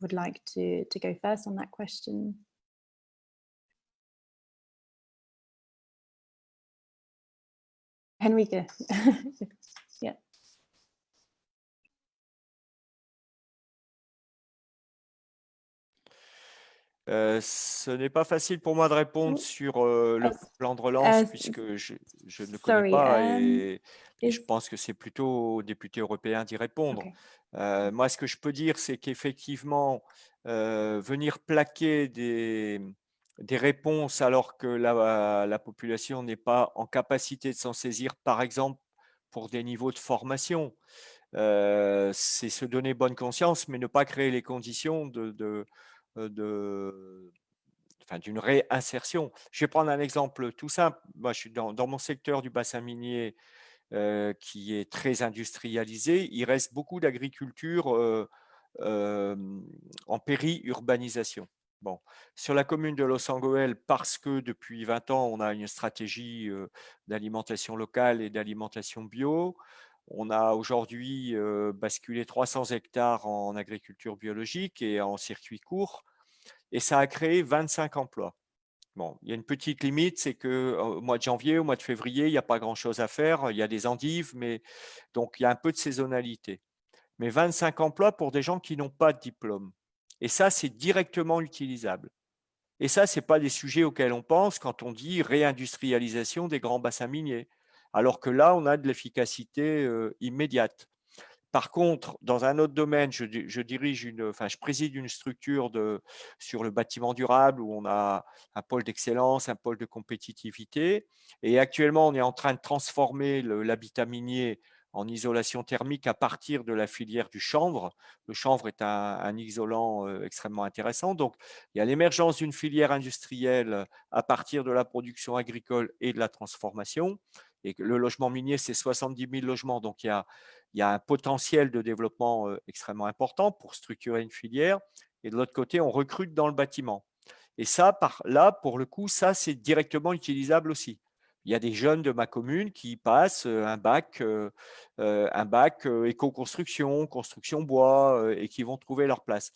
would like to, to go first on that question. Henrike. Euh, ce n'est pas facile pour moi de répondre sur euh, le plan de relance puisque je, je ne le connais pas um, et, je pense que c'est plutôt aux députés européens d'y répondre. Euh, moi, ce que je peux dire, c'est qu'effectivement, venir plaquer des, des réponses alors que la, la population n'est pas en capacité de s'en saisir, par exemple, pour des niveaux de formation, c'est se donner bonne conscience, mais ne pas créer les conditions de, de de, enfin, d'une réinsertion. Je vais prendre un exemple tout simple. Moi, je suis dans, dans mon secteur du bassin minier qui est très industrialisé. Il reste beaucoup d'agriculture en péri-urbanisation. Bon. Sur la commune de Los Angeles, parce que depuis 20 ans, on a une stratégie d'alimentation locale et d'alimentation bio, on a aujourd'hui basculé 300 hectares en agriculture biologique et en circuit court, et ça a créé 25 emplois. Bon, il y a une petite limite, c'est qu'au mois de janvier, au mois de février, il n'y a pas grand-chose à faire. Il y a des endives, mais donc il y a un peu de saisonnalité. Mais 25 emplois pour des gens qui n'ont pas de diplôme. Et ça, c'est directement utilisable. Et ça, ce n'est pas des sujets auxquels on pense quand on dit réindustrialisation des grands bassins miniers alors que là, on a de l'efficacité immédiate. Par contre, dans un autre domaine, je, dirige une, enfin, je préside une structure sur le bâtiment durable où on a un pôle d'excellence, un pôle de compétitivité. Et actuellement, on est en train de transformer l'habitat minier en isolation thermique à partir de la filière du chanvre. Le chanvre est un, isolant euh, extrêmement intéressant. Donc, il y a l'émergence d'une filière industrielle à partir de la production agricole et de la transformation. Et le logement minier, c'est 70 000 logements. Donc, il y a, un potentiel de développement extrêmement important pour structurer une filière. Et de l'autre côté, on recrute dans le bâtiment. Et ça, là, pour le coup, ça, c'est directement utilisable aussi. Il y a des jeunes de ma commune qui passent un bac, un bac éco-construction, construction bois, et qui vont trouver leur place.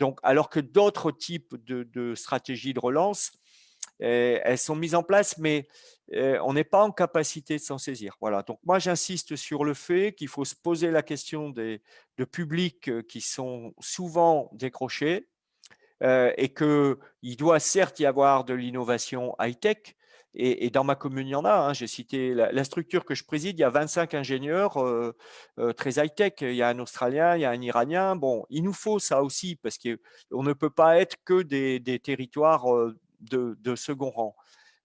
Donc, alors que d'autres types de, stratégies de relance, elles sont mises en place, mais on n'est pas en capacité de s'en saisir. Voilà. Donc moi, j'insiste sur le fait qu'il faut se poser la question des, de publics qui sont souvent décrochés et qu'il doit certes y avoir de l'innovation high-tech, et, dans ma commune, il y en a. Hein. J'ai cité la, structure que je préside, il y a 25 ingénieurs très high-tech. Il y a un Australien, il y a un Iranien. Bon, il nous faut ça aussi parce qu'on ne peut pas être que des territoires de, second rang.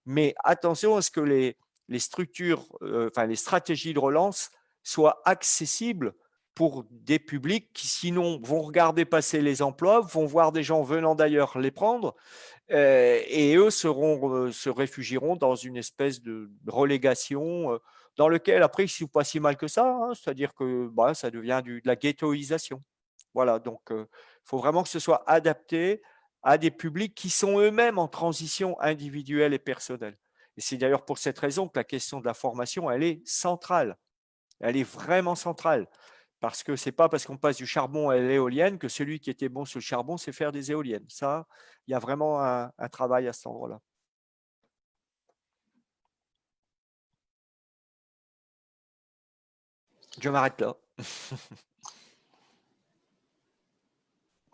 Mais attention à ce que les, les structures, euh, enfin les stratégies de relance soient accessibles pour des publics qui sinon vont regarder passer les emplois, vont voir des gens venant d'ailleurs les prendre, euh, et eux seront, euh, se réfugieront dans une espèce de relégation dans lequel après ils ne sont pas si mal que ça, hein. c'est-à-dire que bah, ça devient de la ghettoisation. Voilà, donc il faut vraiment que ce soit adapté à des publics qui sont eux-mêmes en transition individuelle et personnelle. Et c'est d'ailleurs pour cette raison que la question de la formation, elle est centrale. Elle est vraiment centrale. Parce que ce n'est pas parce qu'on passe du charbon à l'éolienne que celui qui était bon sur le charbon sait faire des éoliennes. Ça, il y a vraiment un, un travail à cet endroit-là. Je m'arrête là.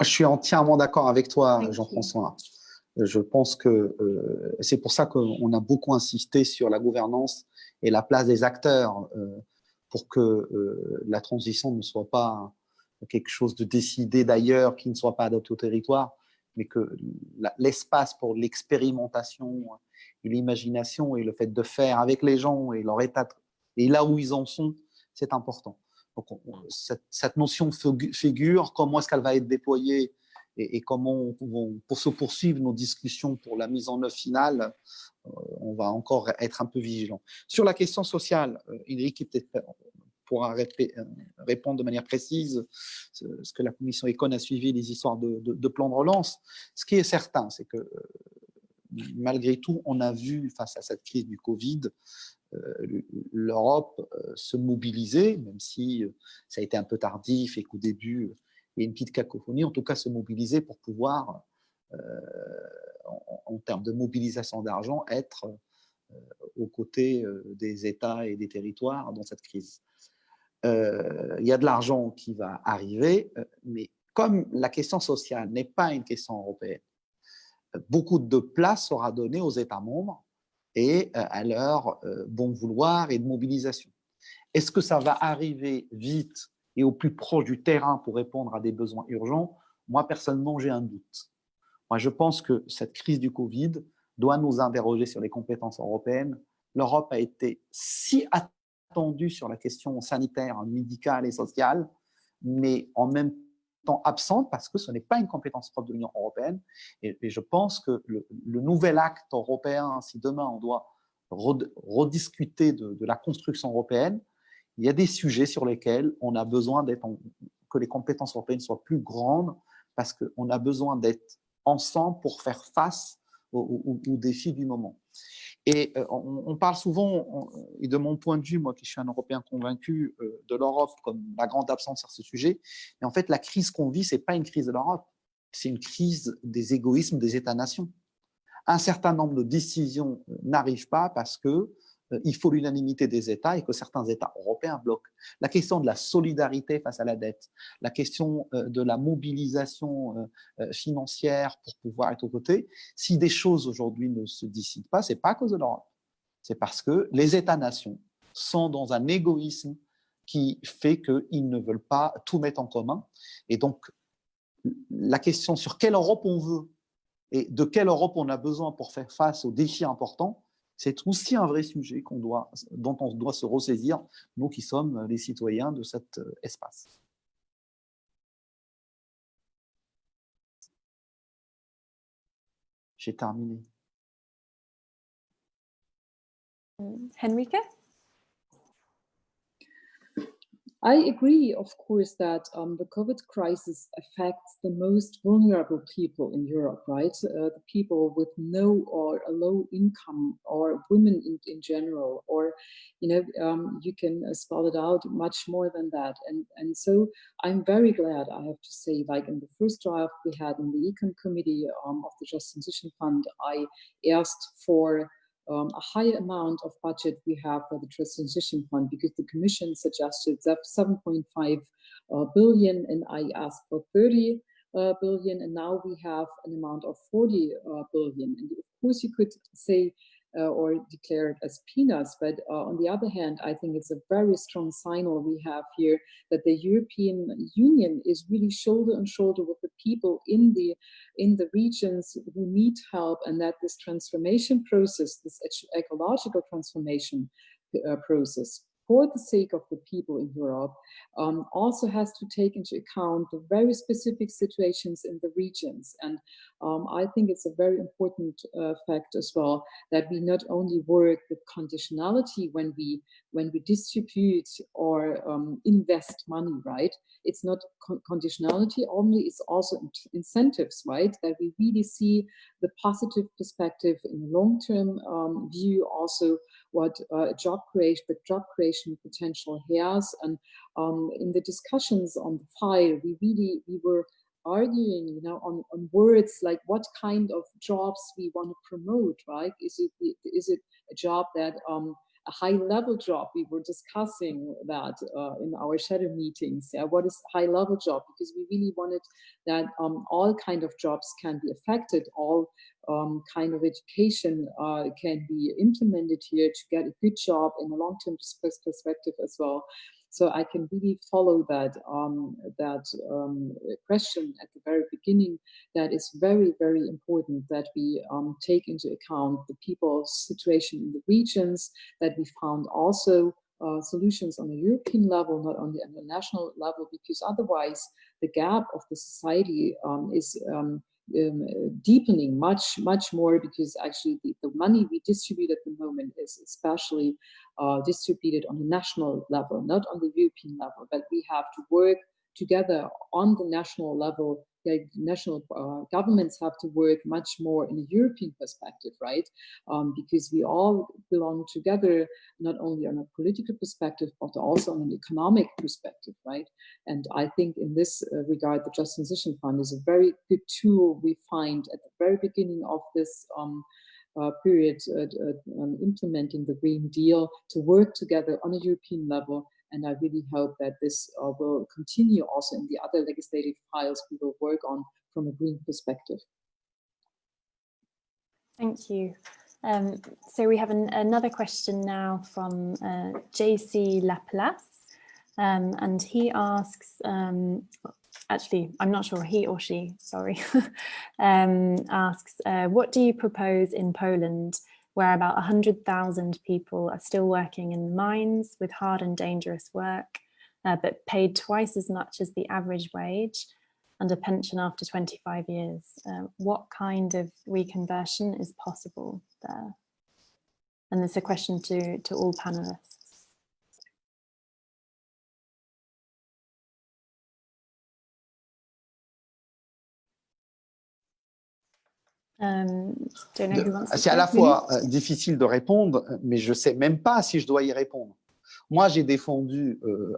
Je suis entièrement d'accord avec toi, Jean-François. Je pense que euh, c'est pour ça qu'on a beaucoup insisté sur la gouvernance et la place des acteurs euh, pour que euh, la transition ne soit pas quelque chose de décidé d'ailleurs, qui ne soit pas adapté au territoire, mais que l'espace pour l'expérimentation et l'imagination et le fait de faire avec les gens et leur état et là où ils en sont, c'est important cette, notion figure, comment est-ce qu'elle va être déployée et, comment pour se poursuivre nos discussions pour la mise en œuvre finale, euh, on va encore être un peu vigilant. Sur la question sociale, Ulrich euh, pourra euh, répondre de manière précise ce que la commission Econ a suivi les histoires de, de, de plan de relance. Ce qui est certain, c'est que malgré tout, on a vu face à cette crise du Covid, l'Europe euh, se mobiliser, même si euh, ça a été un peu tardif et qu'au début, il y a une petite cacophonie, en tout cas se mobiliser pour pouvoir, en, termes de mobilisation d'argent, être aux côtés des États et des territoires dans cette crise. il y a de l'argent qui va arriver, mais comme la question sociale n'est pas une question européenne, beaucoup de place sera donnée aux États membres et euh, à leur euh, bon vouloir et de mobilisation. Est-ce que ça va arriver vite et au plus proche du terrain pour répondre à des besoins urgents? Moi, personnellement, j'ai un doute. Moi, je pense que cette crise du Covid doit nous interroger sur les compétences européennes. L'Europe a été si attendue sur la question sanitaire, médicale et sociale, mais en même temps, absente parce que ce n'est pas une compétence propre de l'Union européenne. Et, je pense que le, nouvel acte européen, si demain on doit rediscuter de, la construction européenne, il y a des sujets sur lesquels on a besoin d'être que les compétences européennes soient plus grandes parce qu'on a besoin d'être ensemble pour faire face aux défis du moment. Et euh, on, parle souvent, et de mon point de vue, moi qui suis un Européen convaincu euh, de l'Europe comme la grande absence sur ce sujet, mais en fait la crise qu'on vit, ce n'est pas une crise de l'Europe, c'est une crise des égoïsmes des États-nations. Un certain nombre de décisions euh, n'arrivent pas parce que il faut l'unanimité des États et que certains États européens bloquent. La question de la solidarité face à la dette, la question euh, de la mobilisation euh, financière pour pouvoir être aux côtés, si des choses aujourd'hui ne se décident pas, c'est pas à cause de l'Europe. C'est parce que les États-nations sont dans un égoïsme qui fait qu'ils ne veulent pas tout mettre en commun. Et donc, la question sur quelle Europe on veut et de quelle Europe on a besoin pour faire face aux défis importants, c'est aussi un vrai sujet dont on doit se ressaisir, nous qui sommes les citoyens de cet euh, espace. J'ai terminé. Henrike I agree, of course, that um, the COVID crisis affects the most vulnerable people in Europe, right? Uh, the people with no or a low income or women in, in general, or, you know, um, you can uh, spell it out much more than that. And, and so I'm very glad, I have to say, like in the first draft we had in the Econ Committee um, of the Just Transition Fund, I asked for um, a higher amount of budget we have for the trust transition fund because the commission suggested that 7.5 uh, billion and I asked for 30 uh, billion and now we have an amount of 40 uh, billion. And of course you could say uh, or declared as peanuts. But uh, on the other hand, I think it's a very strong signal we have here that the European Union is really shoulder on shoulder with the people in the in the regions who need help, and that this transformation process, this ecological transformation uh, process, for the sake of the people in Europe, um, also has to take into account the very specific situations in the regions. And um, I think it's a very important uh, fact as well that we not only work with conditionality when we when we distribute or um, invest money, right? It's not con conditionality only, it's also incentives, right? That we really see the positive perspective in the long-term um, view also what uh, job creation, the job creation potential has. And um, in the discussions on the file, we really, we were arguing, you know, on, on words like what kind of jobs we want to promote, right? Is it, is it a job that um, a high level job. We were discussing that uh, in our shadow meetings. Yeah, what is high level job? Because we really wanted that um, all kind of jobs can be affected, all um, kind of education uh, can be implemented here to get a good job in a long-term perspective as well. So I can really follow that um, that um, question at the very beginning. That is very very important that we um, take into account the people's situation in the regions. That we found also uh, solutions on a European level, not only on the national level, because otherwise the gap of the society um, is um, um, deepening much, much more because actually the, the, money we distribute at the moment is especially uh, distributed on the national level, not on the European level, but we have to work together on the national level the national uh, governments have to work much more in a European perspective, right? Um, because we all belong together, not only on a political perspective, but also on an economic perspective, right? And I think in this uh, regard, the Just Transition Fund is a very good tool we find at the very beginning of this um, uh, period uh, uh, um, implementing the Green Deal to work together on a European level and I really hope that this uh, will continue also in the other legislative files we will work on from a green perspective. Thank you. Um, so we have an, another question now from uh, JC Laplace, um, and he asks, um, actually, I'm not sure, he or she, sorry, um, asks, uh, what do you propose in Poland where about 100,000 people are still working in the mines with hard and dangerous work, uh, but paid twice as much as the average wage and a pension after 25 years. Uh, what kind of reconversion is possible there? And it's a question to, to all panelists. C'est à la fois euh, difficile de répondre, mais je ne sais même pas si je dois y répondre. Moi, j'ai défendu euh,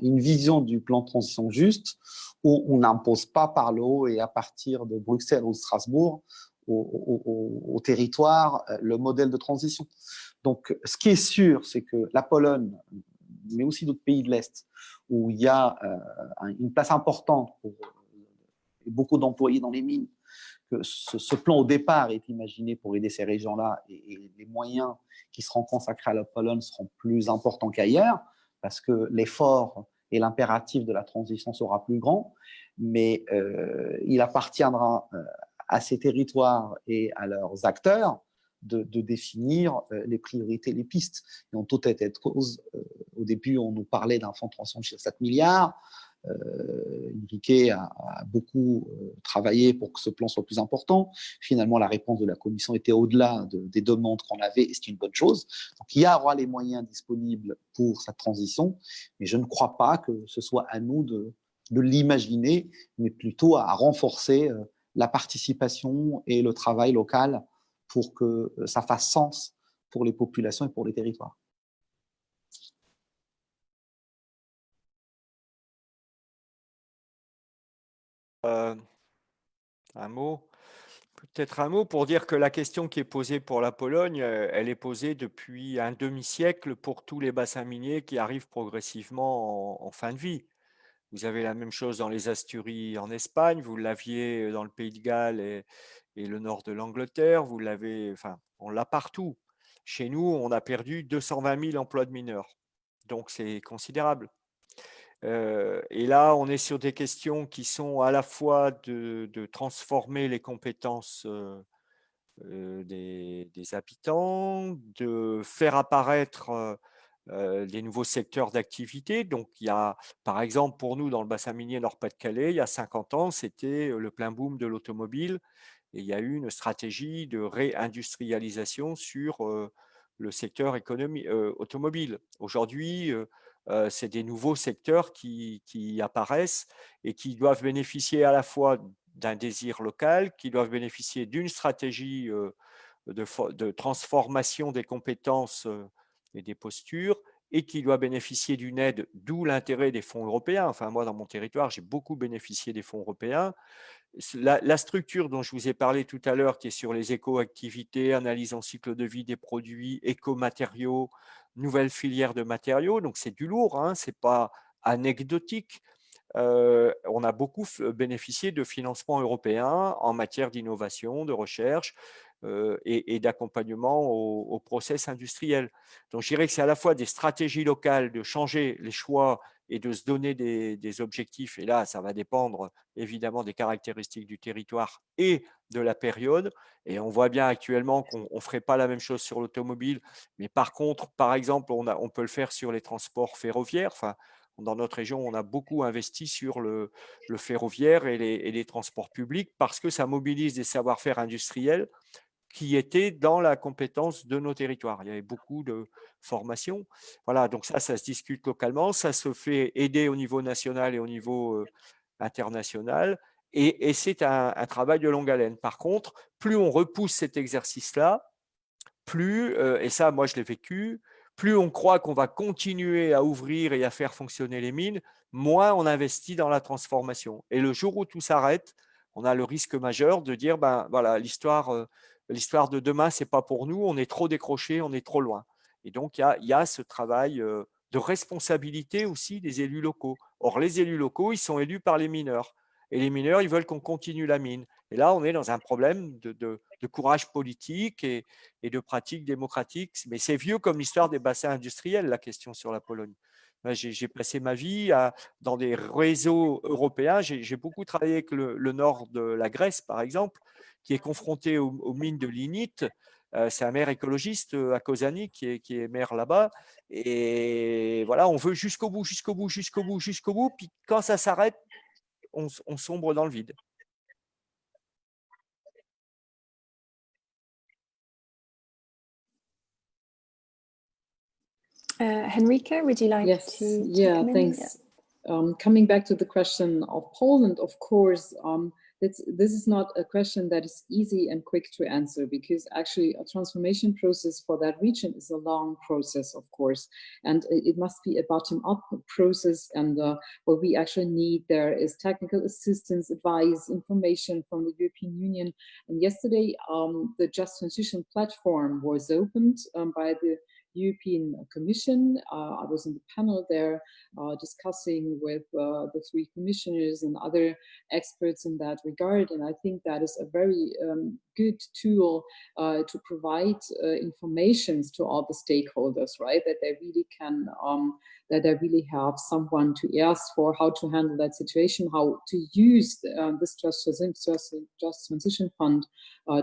une vision du plan de transition juste où on n'impose pas par le haut et à partir de Bruxelles ou Strasbourg au, territoire le modèle de transition. Donc, ce qui est sûr, c'est que la Pologne, mais aussi d'autres pays de l'Est, où il y a une place importante pour beaucoup d'employés dans les mines, que ce, plan au départ est imaginé pour aider ces régions-là et, les moyens qui seront consacrés à la Pologne seront plus importants qu'ailleurs. parce que l'effort et l'impératif de la transition sera plus grand, mais euh, il appartiendra euh, à ces territoires et à leurs acteurs de, définir euh, les priorités, les pistes. Et en tout état de cause, au début, on nous parlait d'un fonds de transition de 7 milliards, euh, Enrique a, beaucoup euh, travaillé pour que ce plan soit plus important. Finalement, la réponse de la Commission était au-delà des demandes qu'on avait, et c'est une bonne chose. Donc, il y aura les moyens disponibles pour cette transition, mais je ne crois pas que ce soit à nous de, l'imaginer, mais plutôt à renforcer euh, la participation et le travail local pour que ça fasse sens pour les populations et pour les territoires. Euh, un mot Peut-être un mot pour dire que la question qui est posée pour la Pologne, euh, elle est posée depuis un demi-siècle pour tous les bassins miniers qui arrivent progressivement en, fin de vie. Vous avez la même chose dans les Asturies en Espagne, vous l'aviez dans le Pays de Galles et, et le nord de l'Angleterre, vous l'avez, enfin, on l'a partout. Chez nous, on a perdu 220 000 emplois de mineurs. Donc, c'est considérable. Euh, et là, on est sur des questions qui sont à la fois de, transformer les compétences euh, euh, des, habitants, de faire apparaître des nouveaux secteurs d'activité. Donc, il y a, par exemple, pour nous, dans le bassin minier Nord-Pas-de-Calais, il y a 50 ans, c'était le plein boom de l'automobile. Et il y a eu une stratégie de réindustrialisation sur le secteur automobile. Aujourd'hui, c'est des nouveaux secteurs qui, apparaissent et qui doivent bénéficier à la fois d'un désir local, qui doivent bénéficier d'une stratégie euh, de, transformation des compétences euh, et des postures, et qui doivent bénéficier d'une aide, d'où l'intérêt des fonds européens. Enfin, moi, dans mon territoire, j'ai beaucoup bénéficié des fonds européens. La, la, structure dont je vous ai parlé tout à l'heure, qui est sur les éco-activités, analyse en cycle de vie des produits, éco-matériaux, nouvelle filière de matériaux, donc c'est du lourd, hein, ce n'est pas anecdotique. Euh, on a beaucoup bénéficié de financements européens en matière d'innovation, de recherche euh, et, d'accompagnement au, process industriel. Donc je dirais que c'est à la fois des stratégies locales de changer les choix et de se donner des, objectifs. Et là, ça va dépendre évidemment des caractéristiques du territoire et de la période. Et on voit bien actuellement qu'on ne ferait pas la même chose sur l'automobile. Mais par contre, par exemple, on, peut le faire sur les transports ferroviaires. Enfin, dans notre région, on a beaucoup investi sur le, ferroviaire et les, transports publics parce que ça mobilise des savoir-faire industriels qui étaient dans la compétence de nos territoires. Il y avait beaucoup de formations. Voilà, donc ça, ça se discute localement, ça se fait aider au niveau national et au niveau euh, international. Et, c'est un, travail de longue haleine. Par contre, plus on repousse cet exercice-là, plus, euh, et ça, moi, je l'ai vécu, plus on croit qu'on va continuer à ouvrir et à faire fonctionner les mines, moins on investit dans la transformation. Et le jour où tout s'arrête, on a le risque majeur de dire, ben voilà, l'histoire euh, l'histoire de demain, ce n'est pas pour nous, on est trop décroché, on est trop loin. Et donc, il y a, ce travail euh, de responsabilité aussi des élus locaux. Or, les élus locaux, ils sont élus par les mineurs. Et les mineurs, ils veulent qu'on continue la mine. Et là, on est dans un problème de, courage politique et, de pratique démocratique. Mais c'est vieux comme l'histoire des bassins industriels, la question sur la Pologne. J'ai passé ma vie dans des réseaux européens. J'ai beaucoup travaillé avec le, nord de la Grèce, par exemple, qui est confronté aux, mines de lignite. Euh, c'est un maire écologiste euh, à Kozani qui est, qui est maire là-bas. Et voilà, on veut jusqu'au bout, jusqu'au bout, jusqu'au bout, jusqu'au bout. Puis quand ça s'arrête, on, sombre dans le vide. Uh, Henrika, would you like yes, to? Yeah, thanks. Um, coming back to the question of Poland, of course, um, this, this is not a question that is easy and quick to answer because actually a transformation process for that region is a long process, of course, and it must be a bottom-up process. And uh, what we actually need there is technical assistance, advice, information from the European Union. And yesterday, um, the Just Transition platform was opened um, by the European Commission. Uh, I was in the panel there uh, discussing with uh, the three commissioners and other experts in that regard. And I think that is a very um, good tool to provide informations to all the stakeholders, right? That they really can, um, that they really have someone to ask for how to handle that situation, how to use uh, this just, just, just transition fund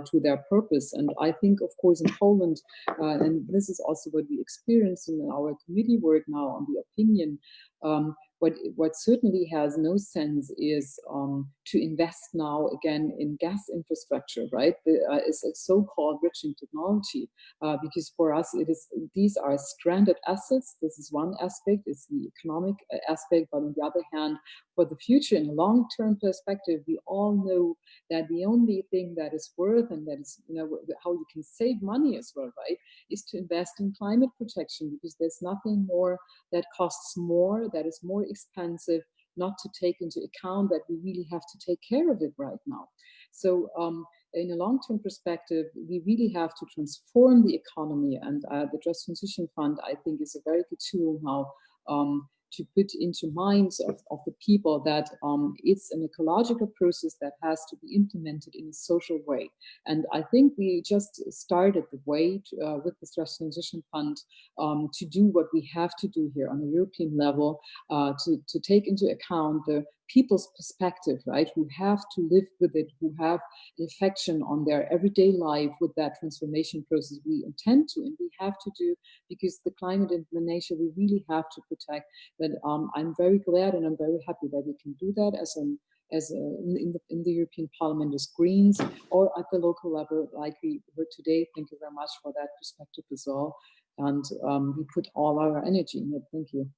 to their purpose. And I think, of course, in Poland, and this is also what we experience in our committee work now on the opinion, um, what, what certainly has no sense is um, to invest now again in gas infrastructure, right? The, uh, it's a so-called bridging technology, uh, because for us, it is these are stranded assets. This is one aspect, it's the economic uh, aspect, but on the other hand, for the future in a long-term perspective, we all know that the only thing that is worth and that is, you know, how you can save money as well, right, is to invest in climate protection because there's nothing more that costs more, that is more expensive, not to take into account that we really have to take care of it right now. So um, in a long-term perspective, we really have to transform the economy and uh, the Just Transition Fund, I think, is a very good tool now um, to put into minds of, of the people that um, it's an ecological process that has to be implemented in a social way. And I think we just started the way to, uh, with the Just Transition Fund um, to do what we have to do here on a European level, uh, to, to take into account the people's perspective, right, who have to live with it, who have an affection on their everyday life with that transformation process we intend to and we have to do because the climate and the nature we really have to protect. But um, I'm very glad and I'm very happy that we can do that as an as a, in, the, in the European Parliament as Greens or at the local level like we heard today. Thank you very much for that perspective as well. And um, we put all our energy in it. Thank you.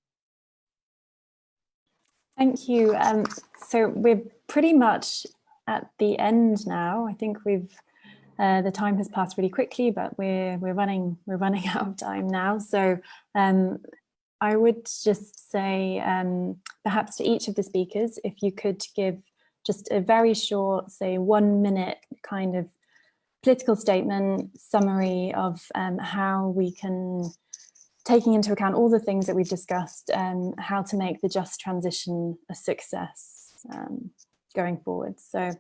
Thank you. Um, so we're pretty much at the end now. I think we've uh, the time has passed really quickly, but we're we're running we're running out of time now. So um, I would just say um, perhaps to each of the speakers, if you could give just a very short, say one minute kind of political statement summary of um, how we can taking into account all the things that we've discussed, um, how to make the just transition a success um, going forward. So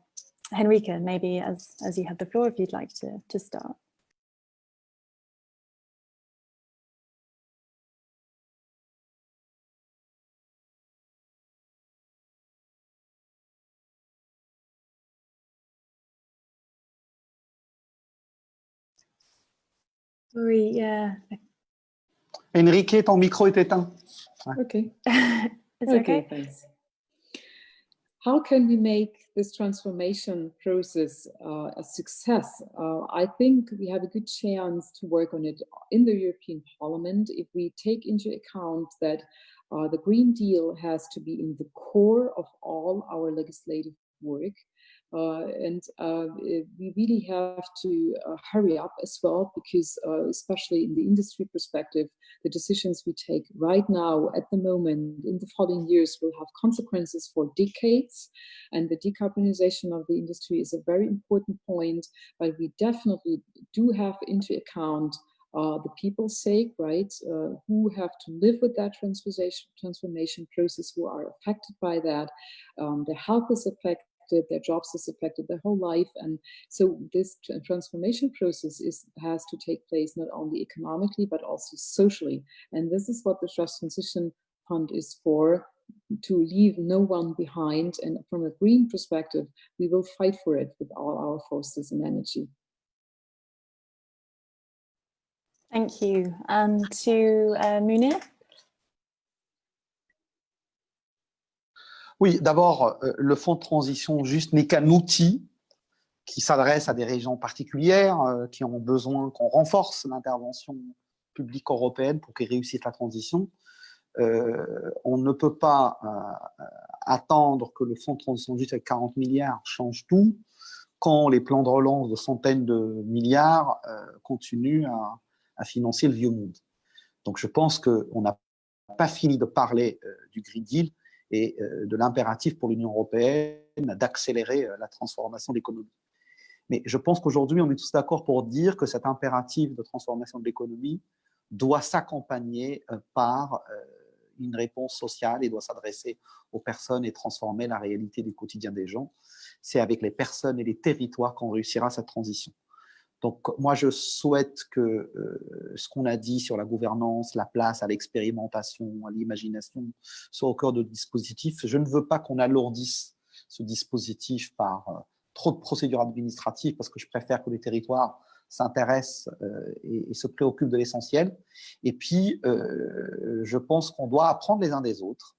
Henrike, maybe as, as you have the floor, if you'd like to, to start. Sorry, yeah, Enrique, ton micro est éteint. Okay. it's okay. okay. Thanks. How can we make this transformation process uh, a success? Uh, I think we have a good chance to work on it in the European Parliament if we take into account that uh, the Green Deal has to be in the core of all our legislative work. Uh, and uh, we really have to uh, hurry up as well because especially in the industry perspective, the decisions we take right now at the moment in the following years will have consequences for decades and the decarbonization of the industry is a very important point but we definitely do have into account uh, the people's sake, right, uh, who have to live with that transformation, transformation process, who are affected by that. Um, their health is affected, affected, their jobs is affected, their whole life. And so this transformation process is has to take place not only economically, but also socially. And this is what the Just Transition Fund is for, to leave no one behind. And from a green perspective, we will fight for it with all our forces and energy. Thank you. And to uh, Munir? Oui, d'abord, euh, le fonds de transition juste n'est qu'un outil qui s'adresse à des régions particulières euh, qui ont besoin qu'on renforce l'intervention publique européenne pour qu'ils réussissent la transition. Euh, on ne peut pas attendre que le fonds de transition juste avec 40 milliards change tout quand les plans de relance de centaines de milliards continuent à, à, financer le vieux monde. Donc je pense qu'on n'a pas fini de parler du Green Deal, et euh, de l'impératif pour l'Union européenne d'accélérer euh, la transformation de l'économie. Mais je pense qu'aujourd'hui, on est tous d'accord pour dire que cet impératif de transformation de l'économie doit s'accompagner par une réponse sociale et doit s'adresser aux personnes et transformer la réalité du quotidien des gens. C'est avec les personnes et les territoires qu'on réussira cette transition. Donc, moi, je souhaite que euh, ce qu'on a dit sur la gouvernance, la place à l'expérimentation, à l'imagination, soit au cœur de dispositif. Je ne veux pas qu'on alourdisse ce dispositif par euh, trop de procédures administratives, parce que je préfère que les territoires s'intéressent euh, et, se préoccupent de l'essentiel. Et puis, je pense qu'on doit apprendre les uns des autres.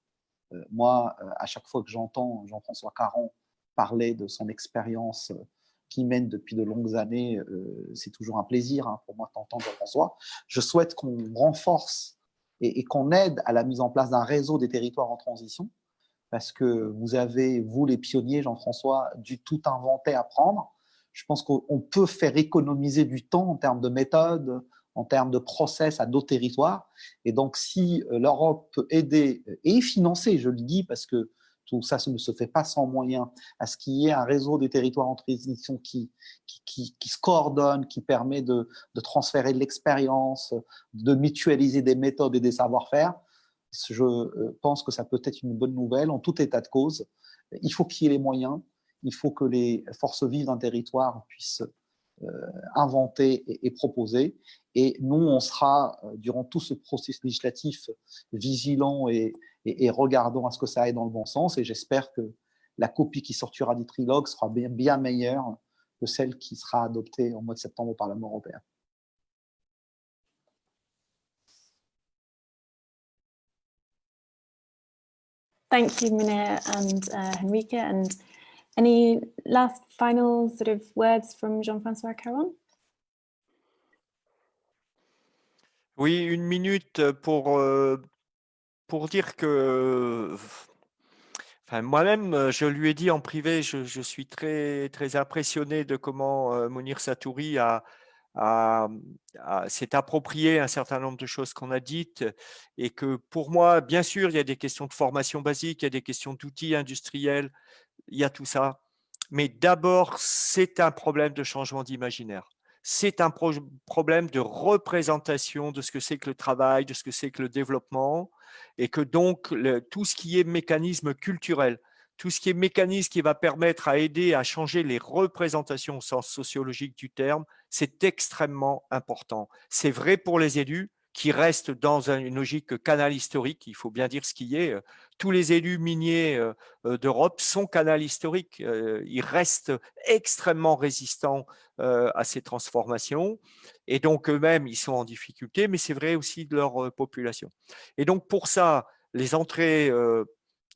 moi, à chaque fois que j'entends Jean-François Caron parler de son expérience qui mène depuis de longues années, euh, c'est toujours un plaisir hein, pour moi d'entendre François. Je souhaite qu'on renforce et, qu'on aide à la mise en place d'un réseau des territoires en transition, parce que vous avez, vous les pionniers, Jean-François, du tout inventé à prendre. Je pense qu'on peut faire économiser du temps en termes de méthode, en termes de process à d'autres territoires. Et donc, si euh, l'Europe peut aider et financer, je le dis parce que tout ça ne se fait pas sans moyens, à ce qu'il y ait un réseau des territoires en transition qui, qui, se coordonne, qui permet de, transférer de l'expérience, de mutualiser des méthodes et des savoir-faire, je euh, pense que ça peut être une bonne nouvelle en tout état de cause. Il faut qu'il y ait les moyens, il faut que les forces vives d'un territoire puissent euh, inventer et, proposer. Et nous, on sera, euh, durant tout ce processus législatif, vigilant et, et, regardons à ce que ça aille dans le bon sens. Et j'espère que la copie qui sortira du trilogue sera bien, meilleure que celle qui sera adoptée au mois de septembre au Parlement européen. Thank you, Munir and uh, any last final sort of words from Jean-François Caron? Oui, une minute pour euh, pour dire que enfin, moi-même, je lui ai dit en privé, je, suis très, très impressionné de comment euh, Mounir Satouri a, s'est approprié un certain nombre de choses qu'on a dites et que pour moi, bien sûr, il y a des questions de formation basique, il y a des questions d'outils industriels, il y a tout ça. Mais d'abord, c'est un problème de changement d'imaginaire c'est un problème de représentation de ce que c'est que le travail, de ce que c'est que le développement, et que donc tout ce qui est mécanisme culturel, tout ce qui est mécanisme qui va permettre à aider à changer les représentations au sens sociologique du terme, c'est extrêmement important. C'est vrai pour les élus, qui reste dans une logique canal historique, il faut bien dire ce qui est. Tous les élus miniers euh, euh, d'Europe sont canal historiques, euh, ils restent extrêmement résistants à ces transformations et donc eux-mêmes, ils sont en difficulté, mais c'est vrai aussi de leur population. Et donc pour ça, les entrées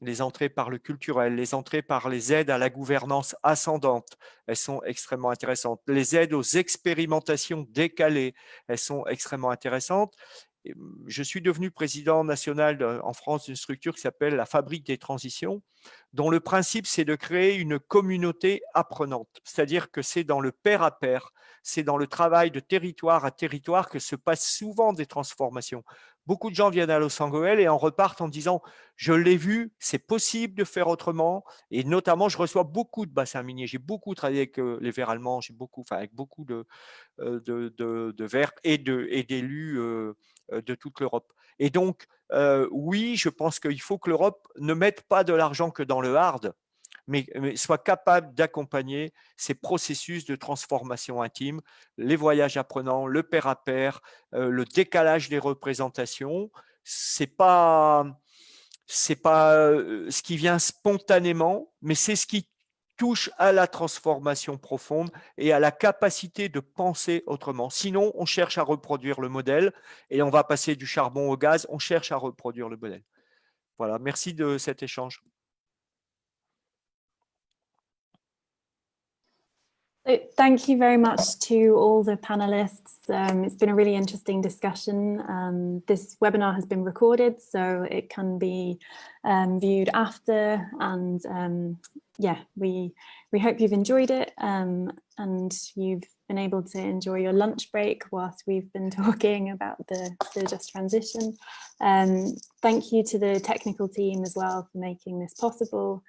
les entrées par le culturel, les entrées par les aides à la gouvernance ascendante, elles sont extrêmement intéressantes. Les aides aux expérimentations décalées, elles sont extrêmement intéressantes. Je suis devenu président national en France d'une structure qui s'appelle la Fabrique des transitions, dont le principe, c'est de créer une communauté apprenante. C'est-à-dire que c'est dans le pair à pair, c'est dans le travail de territoire à territoire que se passent souvent des transformations. Beaucoup de gens viennent à Los Angeles et en repartent en disant « je l'ai vu, c'est possible de faire autrement ». Et notamment, je reçois beaucoup de bassins miniers. J'ai beaucoup travaillé avec euh, les verts allemands, j'ai beaucoup, enfin, avec beaucoup de, euh, de, de, verts et d'élus euh, de toute l'Europe. Et donc, oui, je pense qu'il faut que l'Europe ne mette pas de l'argent que dans le hard, mais, soit capable d'accompagner ces processus de transformation intime, les voyages apprenants, le pair à pair, euh, le décalage des représentations. C'est pas c'est pas euh, ce qui vient spontanément, mais c'est ce qui touche à la transformation profonde et à la capacité de penser autrement. Sinon, on cherche à reproduire le modèle et on va passer du charbon au gaz, on cherche à reproduire le modèle. Voilà, merci de cet échange. Thank you very much to all the panelists. Um, it's been a really interesting discussion. Um, this webinar has been recorded, so it can be um, viewed after. And um, yeah, we we hope you've enjoyed it um, and you've been able to enjoy your lunch break whilst we've been talking about the, the just transition. Um, thank you to the technical team as well for making this possible.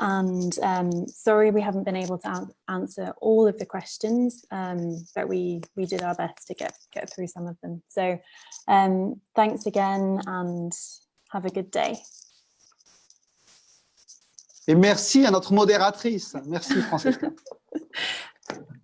And um, sorry we haven't been able to answer all of the questions, um, but we, we did our best to get, get through some of them. So um, thanks again and have a good day. Et merci à notre modératrice. Merci, Francesca.